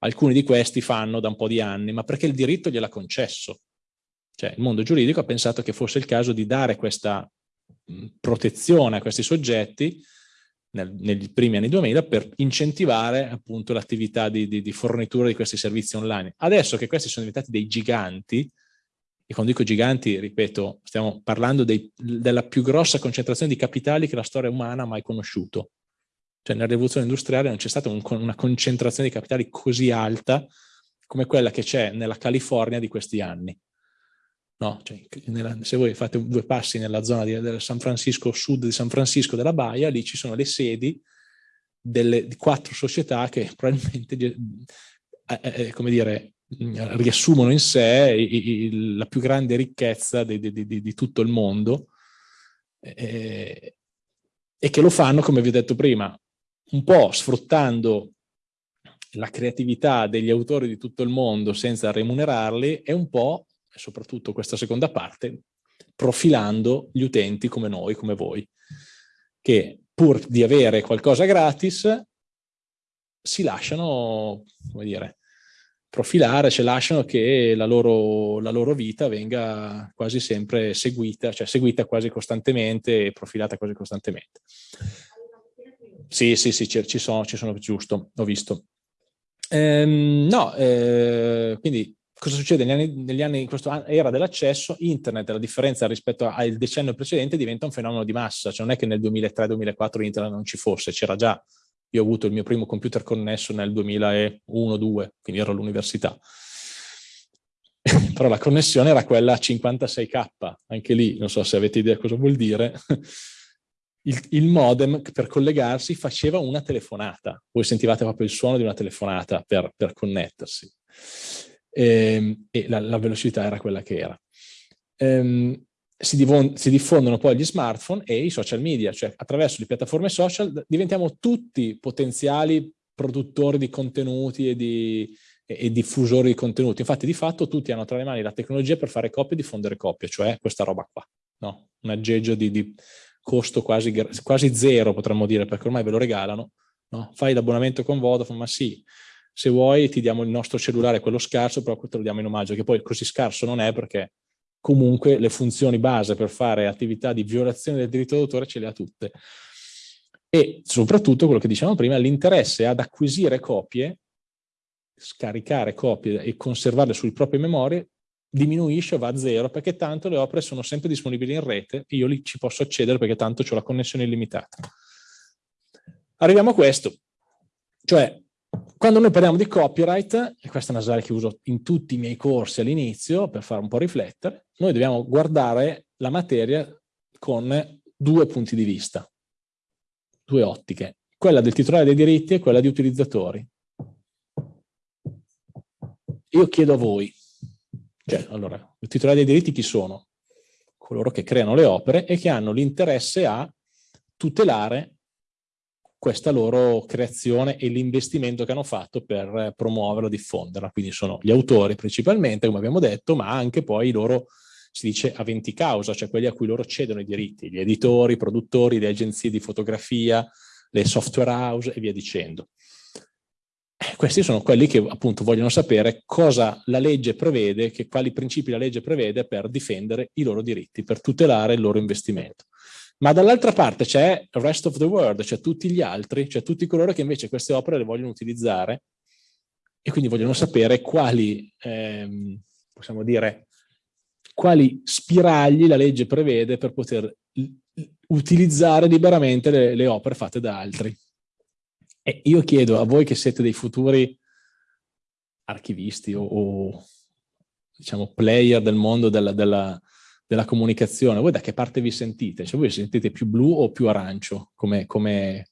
[SPEAKER 1] alcuni di questi fanno da un po' di anni, ma perché il diritto gliel'ha concesso. Cioè il mondo giuridico ha pensato che fosse il caso di dare questa protezione a questi soggetti nel, negli primi anni 2000 per incentivare appunto l'attività di, di, di, fornitura di questi servizi online. Adesso che questi sono diventati dei giganti, e quando dico giganti, ripeto, stiamo parlando dei, della più grossa concentrazione di capitali che la storia umana ha mai conosciuto. Cioè nella rivoluzione industriale non c'è stata un, una concentrazione di capitali così alta come quella che c'è nella California di questi anni. No, cioè, nella, se voi fate due passi nella zona di, del San Francisco, sud di San Francisco della Baia, lì ci sono le sedi delle, quattro società che probabilmente, eh, eh, come dire, riassumono in sé i, i, la più grande ricchezza di, di, di, tutto il mondo eh, e che lo fanno, come vi ho detto prima, un po' sfruttando la creatività degli autori di tutto il mondo senza remunerarli e un po' soprattutto questa seconda parte, profilando gli utenti come noi, come voi, che pur di avere qualcosa gratis si lasciano, come dire, profilare, cioè lasciano che la loro, la loro vita venga quasi sempre seguita, cioè seguita quasi costantemente e profilata quasi costantemente. Sì, sì, sì, ci sono, ci sono giusto, ho visto. Ehm, no, eh, quindi cosa succede negli anni, negli anni in questa era dell'accesso? Internet, la differenza rispetto al decennio precedente, diventa un fenomeno di massa, cioè non è che nel 2003-2004 internet non ci fosse, c'era già, io ho avuto il mio primo computer connesso nel 2001-2002, quindi ero all'università. Però la connessione era quella a 56k, anche lì, non so se avete idea cosa vuol dire, il, il, modem per collegarsi faceva una telefonata. Voi sentivate proprio il suono di una telefonata per, per connettersi. E, ehm, e la, la, velocità era quella che era. Ehm, si, si, diffondono poi gli smartphone e i social media, cioè attraverso le piattaforme social diventiamo tutti potenziali produttori di contenuti e, di, e, e diffusori di contenuti. Infatti di fatto tutti hanno tra le mani la tecnologia per fare copie e diffondere copie, cioè questa roba qua, no? un aggeggio di, di costo quasi, quasi, zero potremmo dire, perché ormai ve lo regalano, no? fai l'abbonamento con Vodafone, ma sì, se vuoi ti diamo il nostro cellulare, quello scarso, però te lo diamo in omaggio, che poi così scarso non è perché comunque le funzioni base per fare attività di violazione del diritto d'autore ce le ha tutte. E soprattutto quello che dicevamo prima, l'interesse ad acquisire copie, scaricare copie e conservarle sulle proprie memorie diminuisce o va a zero perché tanto le opere sono sempre disponibili in rete e io lì ci posso accedere perché tanto ho la connessione illimitata. Arriviamo a questo, cioè quando noi parliamo di copyright, e questa è una slide che uso in tutti i miei corsi all'inizio per fare un po' riflettere, noi dobbiamo guardare la materia con due punti di vista, due ottiche, quella del titolare dei diritti e quella di utilizzatori. Io chiedo a voi, cioè, allora, i titolari dei diritti chi sono? Coloro che creano le opere e che hanno l'interesse a tutelare questa loro creazione e l'investimento che hanno fatto per promuoverla, diffonderla. Quindi sono gli autori principalmente, come abbiamo detto, ma anche poi i loro, si dice, aventi causa, cioè quelli a cui loro cedono i diritti, gli editori, i produttori, le agenzie di fotografia, le software house e via dicendo. Eh, questi sono quelli che appunto vogliono sapere cosa la legge prevede, che, quali principi la legge prevede per difendere i loro diritti, per tutelare il loro investimento. Ma dall'altra parte c'è il rest of the world, cioè tutti gli altri, cioè tutti coloro che invece queste opere le vogliono utilizzare e quindi vogliono sapere quali, ehm, possiamo dire, quali spiragli la legge prevede per poter utilizzare liberamente le, le opere fatte da altri. E io chiedo a voi che siete dei futuri archivisti o, o diciamo player del mondo della, della, della, comunicazione, voi da che parte vi sentite? Cioè voi vi sentite più blu o più arancio? Come, come...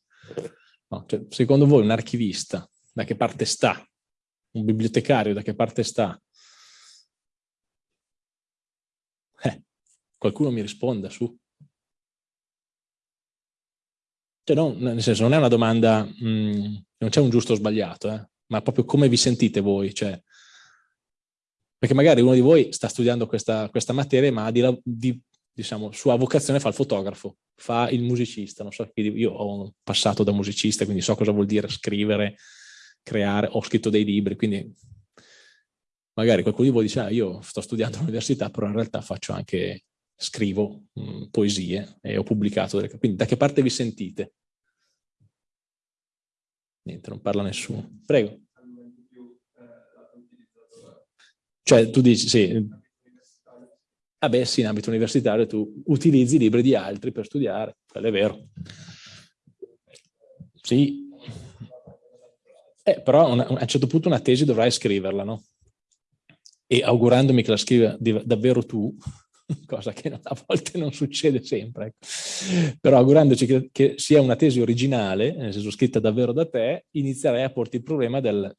[SPEAKER 1] No, cioè, secondo voi un archivista da che parte sta? Un bibliotecario da che parte sta? Eh, qualcuno mi risponda su. Cioè non, nel senso, non è una domanda, mh, mm, non c'è un giusto o sbagliato, eh, ma proprio come vi sentite voi, cioè, perché magari uno di voi sta studiando questa, questa materia, ma di, di, diciamo, sua vocazione fa il fotografo, fa il musicista, non so, io ho passato da musicista, quindi so cosa vuol dire scrivere, creare, ho scritto dei libri, quindi magari qualcuno di voi dice, ah, io sto studiando all'università, però in realtà faccio anche scrivo mh, mm, poesie e ho pubblicato delle... Quindi da che parte vi sentite? Niente, non parla nessuno. Prego. Cioè tu dici, sì. Ah beh sì, in ambito universitario tu utilizzi i libri di altri per studiare, quello è vero. Sì. Eh, però a un certo punto una tesi dovrai scriverla, no? E augurandomi che la scriva davvero tu, cosa che a volte non succede sempre, ecco. però augurandoci che, che, sia una tesi originale, nel senso scritta davvero da te, inizierei a porti il problema del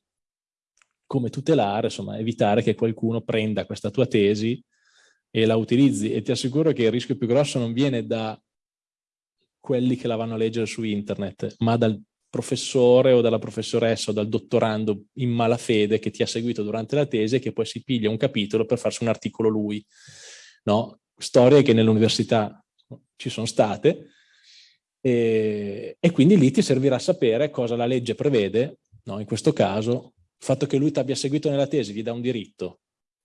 [SPEAKER 1] come tutelare, insomma, evitare che qualcuno prenda questa tua tesi e la utilizzi e ti assicuro che il rischio più grosso non viene da quelli che la vanno a leggere su internet, ma dal professore o dalla professoressa o dal dottorando in malafede che ti ha seguito durante la tesi e che poi si piglia un capitolo per farsi un articolo lui no? storie che nell'università ci sono state e, e, quindi lì ti servirà sapere cosa la legge prevede, no? in questo caso il fatto che lui ti abbia seguito nella tesi gli dà un diritto,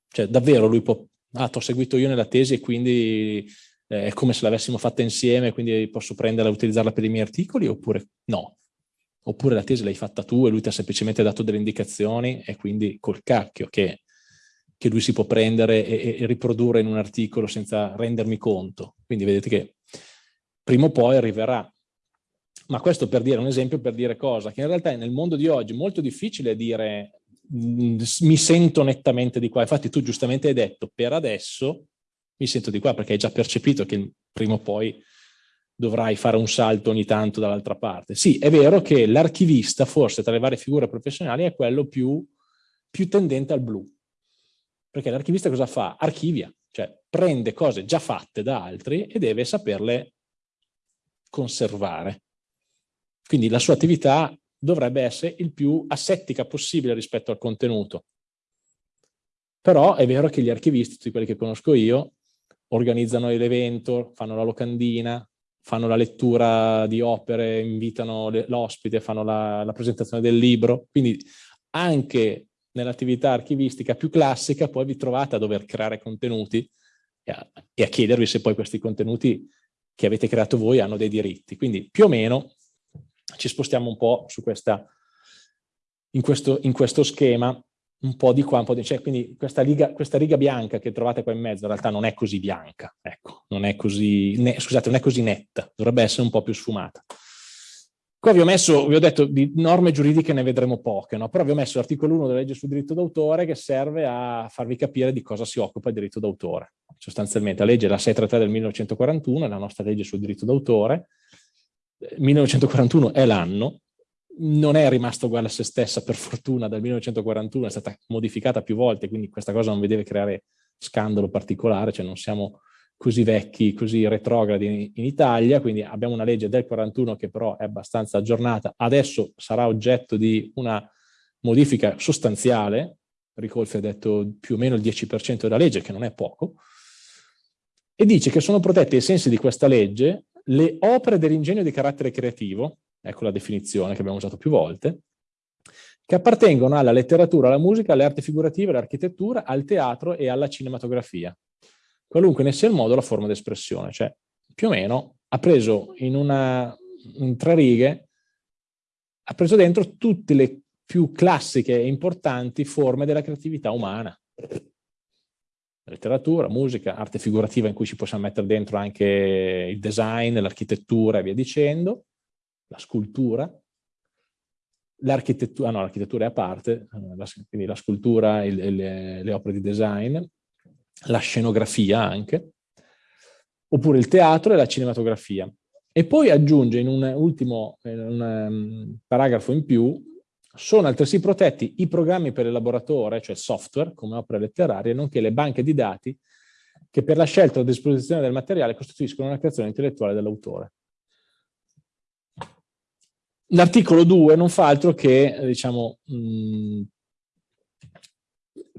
[SPEAKER 1] cioè davvero lui può, ah ti ho seguito io nella tesi e quindi eh, è come se l'avessimo fatta insieme, quindi posso prenderla e utilizzarla per i miei articoli oppure no, oppure la tesi l'hai fatta tu e lui ti ha semplicemente dato delle indicazioni e quindi col cacchio che che lui si può prendere e, e, riprodurre in un articolo senza rendermi conto. Quindi vedete che prima o poi arriverà. Ma questo per dire un esempio, per dire cosa? Che in realtà nel mondo di oggi è molto difficile dire mm, mi sento nettamente di qua. Infatti tu giustamente hai detto per adesso mi sento di qua perché hai già percepito che prima o poi dovrai fare un salto ogni tanto dall'altra parte. Sì, è vero che l'archivista forse tra le varie figure professionali è quello più più tendente al blu. Perché l'archivista cosa fa? Archivia, cioè prende cose già fatte da altri e deve saperle conservare. Quindi la sua attività dovrebbe essere il più asettica possibile rispetto al contenuto. Però è vero che gli archivisti, tutti quelli che conosco io, organizzano l'evento, fanno la locandina, fanno la lettura di opere, invitano l'ospite, fanno la, la presentazione del libro. Quindi anche nell'attività archivistica più classica poi vi trovate a dover creare contenuti e a, e a chiedervi se poi questi contenuti che avete creato voi hanno dei diritti. Quindi più o meno ci spostiamo un po' su questa, in, questo, in questo schema, un po' di qua, un po' di... Cioè, quindi questa, liga, questa riga bianca che trovate qua in mezzo in realtà non è così bianca, ecco, non è così, ne, scusate, non è così netta, dovrebbe essere un po' più sfumata. Qua vi ho messo, vi ho detto, di norme giuridiche ne vedremo poche, no? però vi ho messo l'articolo 1 della legge sul diritto d'autore che serve a farvi capire di cosa si occupa il diritto d'autore. Sostanzialmente la legge è la 633 del 1941, è la nostra legge sul diritto d'autore, 1941 è l'anno, non è rimasta uguale a se stessa per fortuna dal 1941, è stata modificata più volte, quindi questa cosa non vi deve creare scandalo particolare, cioè non siamo così vecchi, così retrogradi in Italia, quindi abbiamo una legge del 41 che però è abbastanza aggiornata, adesso sarà oggetto di una modifica sostanziale, Ricolfi ha detto più o meno il 10% della legge, che non è poco, e dice che sono protette ai sensi di questa legge le opere dell'ingegno di carattere creativo, ecco la definizione che abbiamo usato più volte, che appartengono alla letteratura, alla musica, alle arti figurative, all'architettura, al teatro e alla cinematografia qualunque ne sia il modo la forma d'espressione, cioè più o meno ha preso in, una, in tre righe, ha preso dentro tutte le più classiche e importanti forme della creatività umana. Letteratura, musica, arte figurativa in cui ci possiamo mettere dentro anche il design, l'architettura e via dicendo, la scultura, l'architettura, ah no, l'architettura è a parte, eh, quindi la scultura e le, le opere di design, la scenografia anche, oppure il teatro e la cinematografia. E poi aggiunge in un ultimo in un, um, paragrafo in più, sono altresì protetti i programmi per elaboratore, cioè software, come opere letterarie, nonché le banche di dati che per la scelta o disposizione del materiale costituiscono una creazione intellettuale dell'autore. L'articolo 2 non fa altro che, diciamo, mh,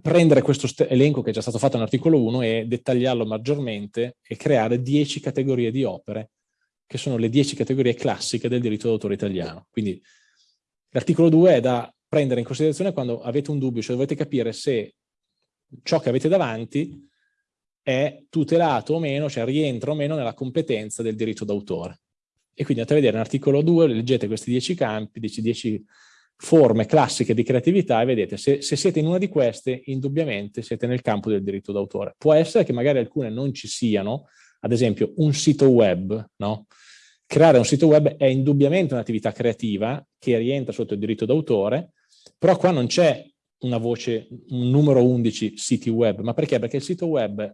[SPEAKER 1] prendere questo elenco che è già stato fatto nell'articolo 1 e dettagliarlo maggiormente e creare 10 categorie di opere, che sono le 10 categorie classiche del diritto d'autore italiano. Quindi l'articolo 2 è da prendere in considerazione quando avete un dubbio, cioè dovete capire se ciò che avete davanti è tutelato o meno, cioè rientra o meno nella competenza del diritto d'autore. E quindi andate a vedere nell'articolo 2, leggete questi 10 campi, 10 forme classiche di creatività e vedete, se, se, siete in una di queste, indubbiamente siete nel campo del diritto d'autore. Può essere che magari alcune non ci siano, ad esempio un sito web, no? Creare un sito web è indubbiamente un'attività creativa che rientra sotto il diritto d'autore, però qua non c'è una voce, un numero 11 siti web, ma perché? Perché il sito web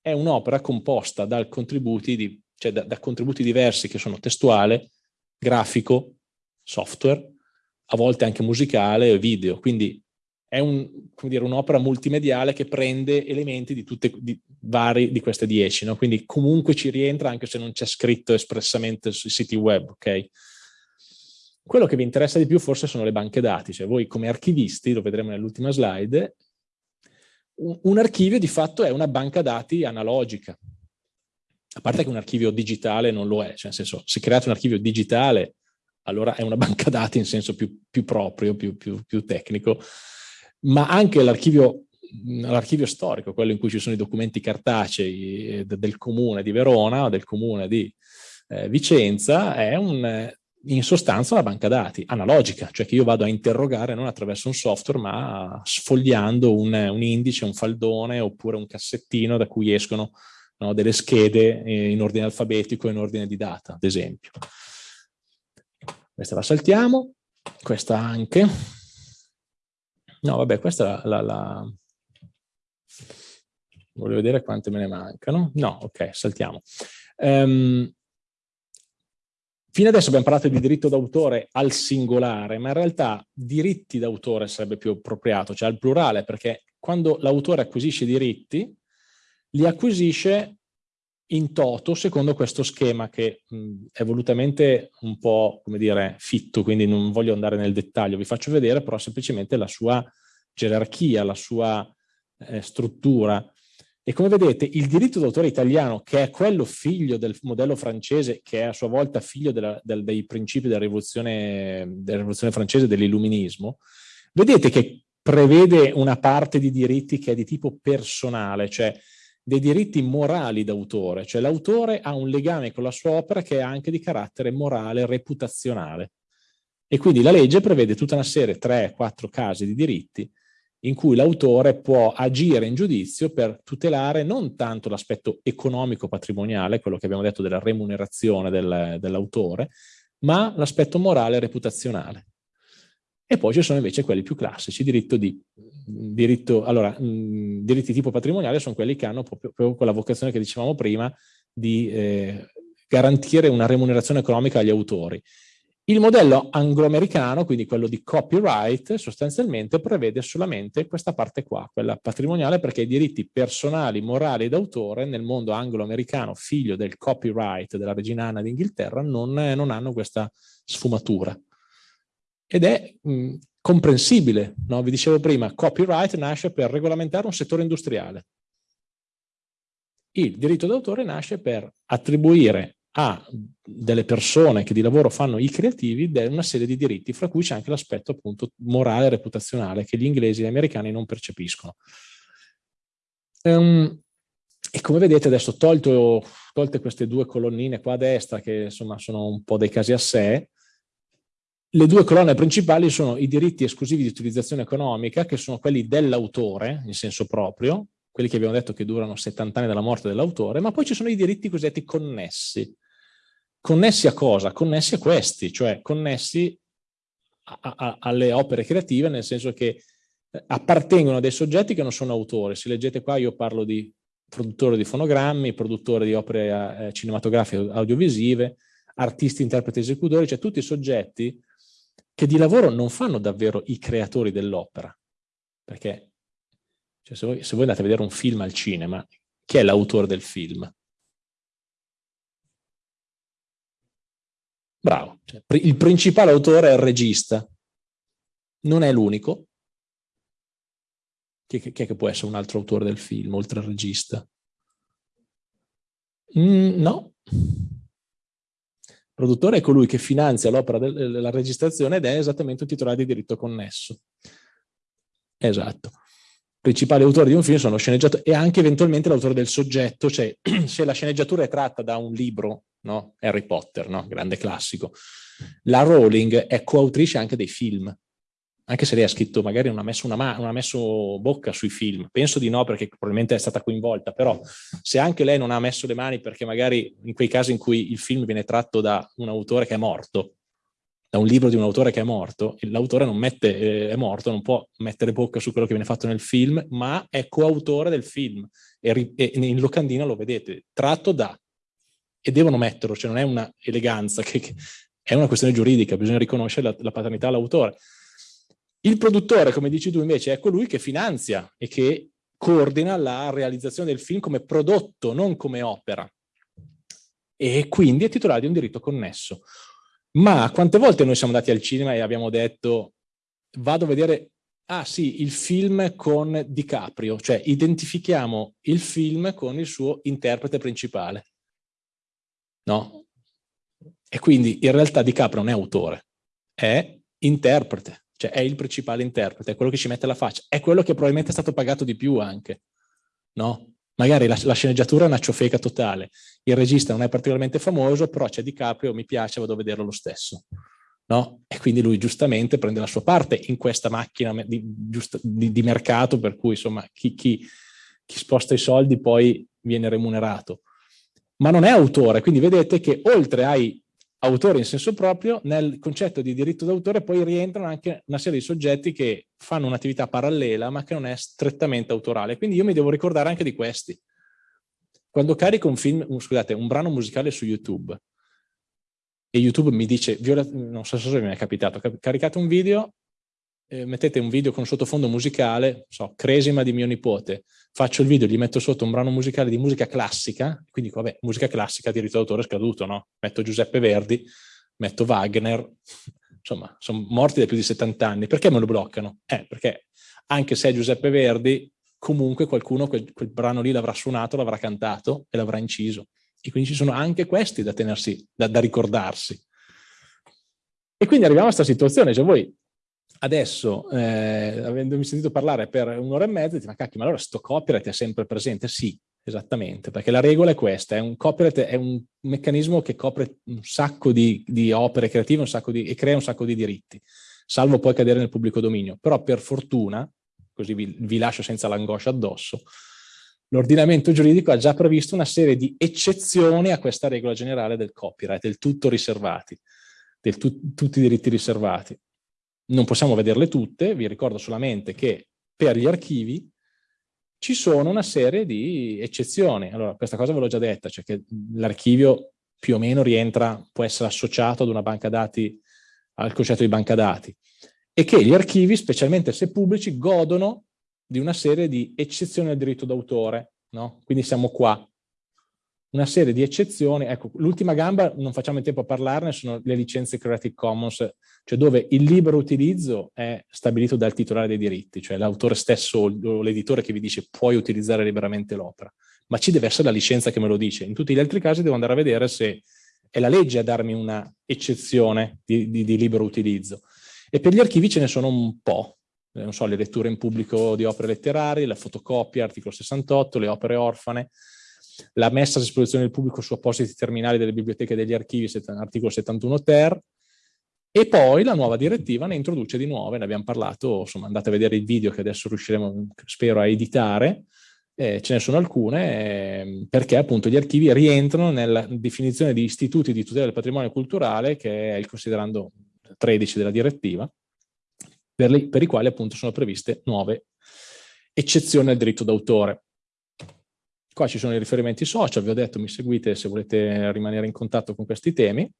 [SPEAKER 1] è un'opera composta dal contributi di, cioè da, da contributi diversi che sono testuale, grafico, software, a volte anche musicale e video, quindi è un'opera un multimediale che prende elementi di tutte di, vari di queste dieci, no? quindi comunque ci rientra anche se non c'è scritto espressamente sui siti web, ok? Quello che vi interessa di più forse sono le banche dati, cioè voi come archivisti, lo vedremo nell'ultima slide, un, un archivio di fatto è una banca dati analogica, a parte che un archivio digitale non lo è, cioè nel senso, se create un archivio digitale allora è una banca dati in senso più, più proprio, più, più, più, tecnico, ma anche l'archivio storico, quello in cui ci sono i documenti cartacei eh, del comune di Verona del comune di eh, Vicenza, è un, in sostanza una banca dati analogica, cioè che io vado a interrogare non attraverso un software, ma sfogliando un, un indice, un faldone oppure un cassettino da cui escono no, delle schede eh, in ordine alfabetico in ordine di data, ad esempio. Questa la saltiamo, questa anche. No, vabbè, questa la, la, la... Voglio vedere quante me ne mancano. No, ok, saltiamo. Um, Fino adesso abbiamo parlato di diritto d'autore al singolare, ma in realtà diritti d'autore sarebbe più appropriato, cioè al plurale, perché quando l'autore acquisisce diritti, li acquisisce in toto secondo questo schema che mh, è volutamente un po', come dire, fitto, quindi non voglio andare nel dettaglio, vi faccio vedere però semplicemente la sua gerarchia, la sua eh, struttura. E come vedete il diritto d'autore italiano, che è quello figlio del modello francese, che è a sua volta figlio della, del, dei principi della rivoluzione, della rivoluzione francese, dell'illuminismo, vedete che prevede una parte di diritti che è di tipo personale, cioè dei diritti morali d'autore, cioè l'autore ha un legame con la sua opera che è anche di carattere morale, reputazionale. E quindi la legge prevede tutta una serie, tre, quattro casi di diritti in cui l'autore può agire in giudizio per tutelare non tanto l'aspetto economico patrimoniale, quello che abbiamo detto della remunerazione del, dell'autore, ma l'aspetto morale reputazionale. E poi ci sono invece quelli più classici, diritto di, diritto, allora, mh, diritti tipo patrimoniale sono quelli che hanno proprio, proprio quella vocazione che dicevamo prima di eh, garantire una remunerazione economica agli autori. Il modello anglo-americano, quindi quello di copyright, sostanzialmente prevede solamente questa parte qua, quella patrimoniale, perché i diritti personali, morali d'autore nel mondo anglo-americano, figlio del copyright della regina Anna d'Inghilterra, non, non, hanno questa sfumatura. Ed è mh, comprensibile, no? vi dicevo prima, copyright nasce per regolamentare un settore industriale. Il diritto d'autore nasce per attribuire a delle persone che di lavoro fanno i creativi una serie di diritti, fra cui c'è anche l'aspetto appunto morale e reputazionale che gli inglesi e gli americani non percepiscono. Um, e come vedete adesso tolto, tolte queste due colonnine qua a destra che insomma sono un po' dei casi a sé, le due colonne principali sono i diritti esclusivi di utilizzazione economica, che sono quelli dell'autore, in senso proprio, quelli che abbiamo detto che durano 70 anni dalla morte dell'autore, ma poi ci sono i diritti cosiddetti connessi, Connessi a cosa? Connessi a questi, cioè connessi a, a, alle opere creative, nel senso che eh, appartengono a dei soggetti che non sono autori. Se leggete qua io parlo di produttore di fonogrammi, produttore di opere eh, cinematografiche audiovisive, artisti, interpreti, esecutori, cioè tutti i soggetti che di lavoro non fanno davvero i creatori dell'opera. Perché cioè, se, voi, se voi andate a vedere un film al cinema, chi è l'autore del film? Bravo. Cioè, il principale autore è il regista. Non è l'unico. Chi, chi, è che può essere un altro autore del film, oltre al regista? Mm, no. Produttore è colui che finanzia l'opera della registrazione ed è esattamente un titolare di diritto connesso. Esatto principali autori di un film sono lo sceneggiatore e anche eventualmente l'autore del soggetto, cioè se la sceneggiatura è tratta da un libro, no? Harry Potter, no? grande classico, la Rowling è coautrice anche dei film, anche se lei ha scritto, magari non ha messo, una non ha messo bocca sui film, penso di no perché probabilmente è stata coinvolta, però se anche lei non ha messo le mani perché magari in quei casi in cui il film viene tratto da un autore che è morto, da un libro di un autore che è morto, l'autore non mette, eh, è morto, non può mettere bocca su quello che viene fatto nel film, ma è coautore del film. E, e in locandina lo vedete, tratto da. E devono metterlo, cioè non è una eleganza, che, che è una questione giuridica, bisogna riconoscere la, la paternità all'autore. Il produttore, come dici tu invece, è colui che finanzia e che coordina la realizzazione del film come prodotto, non come opera. E quindi è titolare di un diritto connesso. Ma quante volte noi siamo andati al cinema e abbiamo detto vado a vedere, ah sì, il film con DiCaprio, cioè identifichiamo il film con il suo interprete principale. No? E quindi in realtà DiCaprio non è autore, è interprete, cioè è il principale interprete, è quello che ci mette la faccia, è quello che probabilmente è stato pagato di più anche, no? Magari la, la, sceneggiatura è una ciofeca totale, il regista non è particolarmente famoso, però c'è DiCaprio, mi piace, vado a vederlo lo stesso. No? E quindi lui giustamente prende la sua parte in questa macchina di, di, di mercato per cui insomma chi, chi, chi sposta i soldi poi viene remunerato. Ma non è autore, quindi vedete che oltre ai autore in senso proprio, nel concetto di diritto d'autore poi rientrano anche una serie di soggetti che fanno un'attività parallela ma che non è strettamente autorale. Quindi io mi devo ricordare anche di questi. Quando carico un film, scusate, un brano musicale su YouTube, e YouTube mi dice, non so se mi è capitato, caricate un video, eh, mettete un video con sottofondo musicale, so, Cresima di mio nipote, faccio il video, gli metto sotto un brano musicale di musica classica, quindi vabbè, musica classica, diritto d'autore scaduto, no? Metto Giuseppe Verdi, metto Wagner, insomma, sono morti da più di 70 anni, perché me lo bloccano? Eh, perché anche se è Giuseppe Verdi, comunque qualcuno quel, quel brano lì l'avrà suonato, l'avrà cantato e l'avrà inciso. E quindi ci sono anche questi da tenersi, da, da ricordarsi. E quindi arriviamo a questa situazione, cioè voi adesso, eh, avendomi sentito parlare per un'ora e mezza, dite, ma cacchio, ma allora sto copyright è sempre presente? Sì, esattamente, perché la regola è questa, è un copyright è un meccanismo che copre un sacco di, di opere creative di, e crea un sacco di diritti, salvo poi cadere nel pubblico dominio. Però per fortuna, così vi, vi lascio senza l'angoscia addosso, l'ordinamento giuridico ha già previsto una serie di eccezioni a questa regola generale del copyright, del tutto riservati, del tu, tutti i diritti riservati. Non possiamo vederle tutte, vi ricordo solamente che per gli archivi ci sono una serie di eccezioni. Allora, questa cosa ve l'ho già detta, cioè che l'archivio più o meno rientra, può essere associato ad una banca dati, al concetto di banca dati, e che gli archivi, specialmente se pubblici, godono di una serie di eccezioni al diritto d'autore, no? Quindi siamo qua una serie di eccezioni. Ecco, l'ultima gamba, non facciamo in tempo a parlarne, sono le licenze Creative Commons, cioè dove il libero utilizzo è stabilito dal titolare dei diritti, cioè l'autore stesso o l'editore che vi dice puoi utilizzare liberamente l'opera, ma ci deve essere la licenza che me lo dice. In tutti gli altri casi devo andare a vedere se è la legge a darmi una eccezione di, di, di libero utilizzo. E per gli archivi ce ne sono un po', eh, non so, le letture in pubblico di opere letterarie, la fotocopia, articolo 68, le opere orfane, la messa a disposizione del pubblico su appositi terminali delle biblioteche e degli archivi, articolo 71 ter, e poi la nuova direttiva ne introduce di nuove, ne abbiamo parlato, insomma andate a vedere il video che adesso riusciremo, spero, a editare, eh, ce ne sono alcune, eh, perché appunto gli archivi rientrano nella definizione di istituti di tutela del patrimonio culturale, che è il considerando 13 della direttiva, per, le, per i quali appunto sono previste nuove eccezioni al diritto d'autore. Qua ci sono i riferimenti social, vi ho detto mi seguite se volete rimanere in contatto con questi temi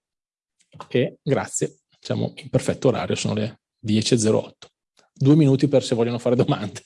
[SPEAKER 1] e grazie, siamo in perfetto orario, sono le 10.08. Due minuti per se vogliono fare domande.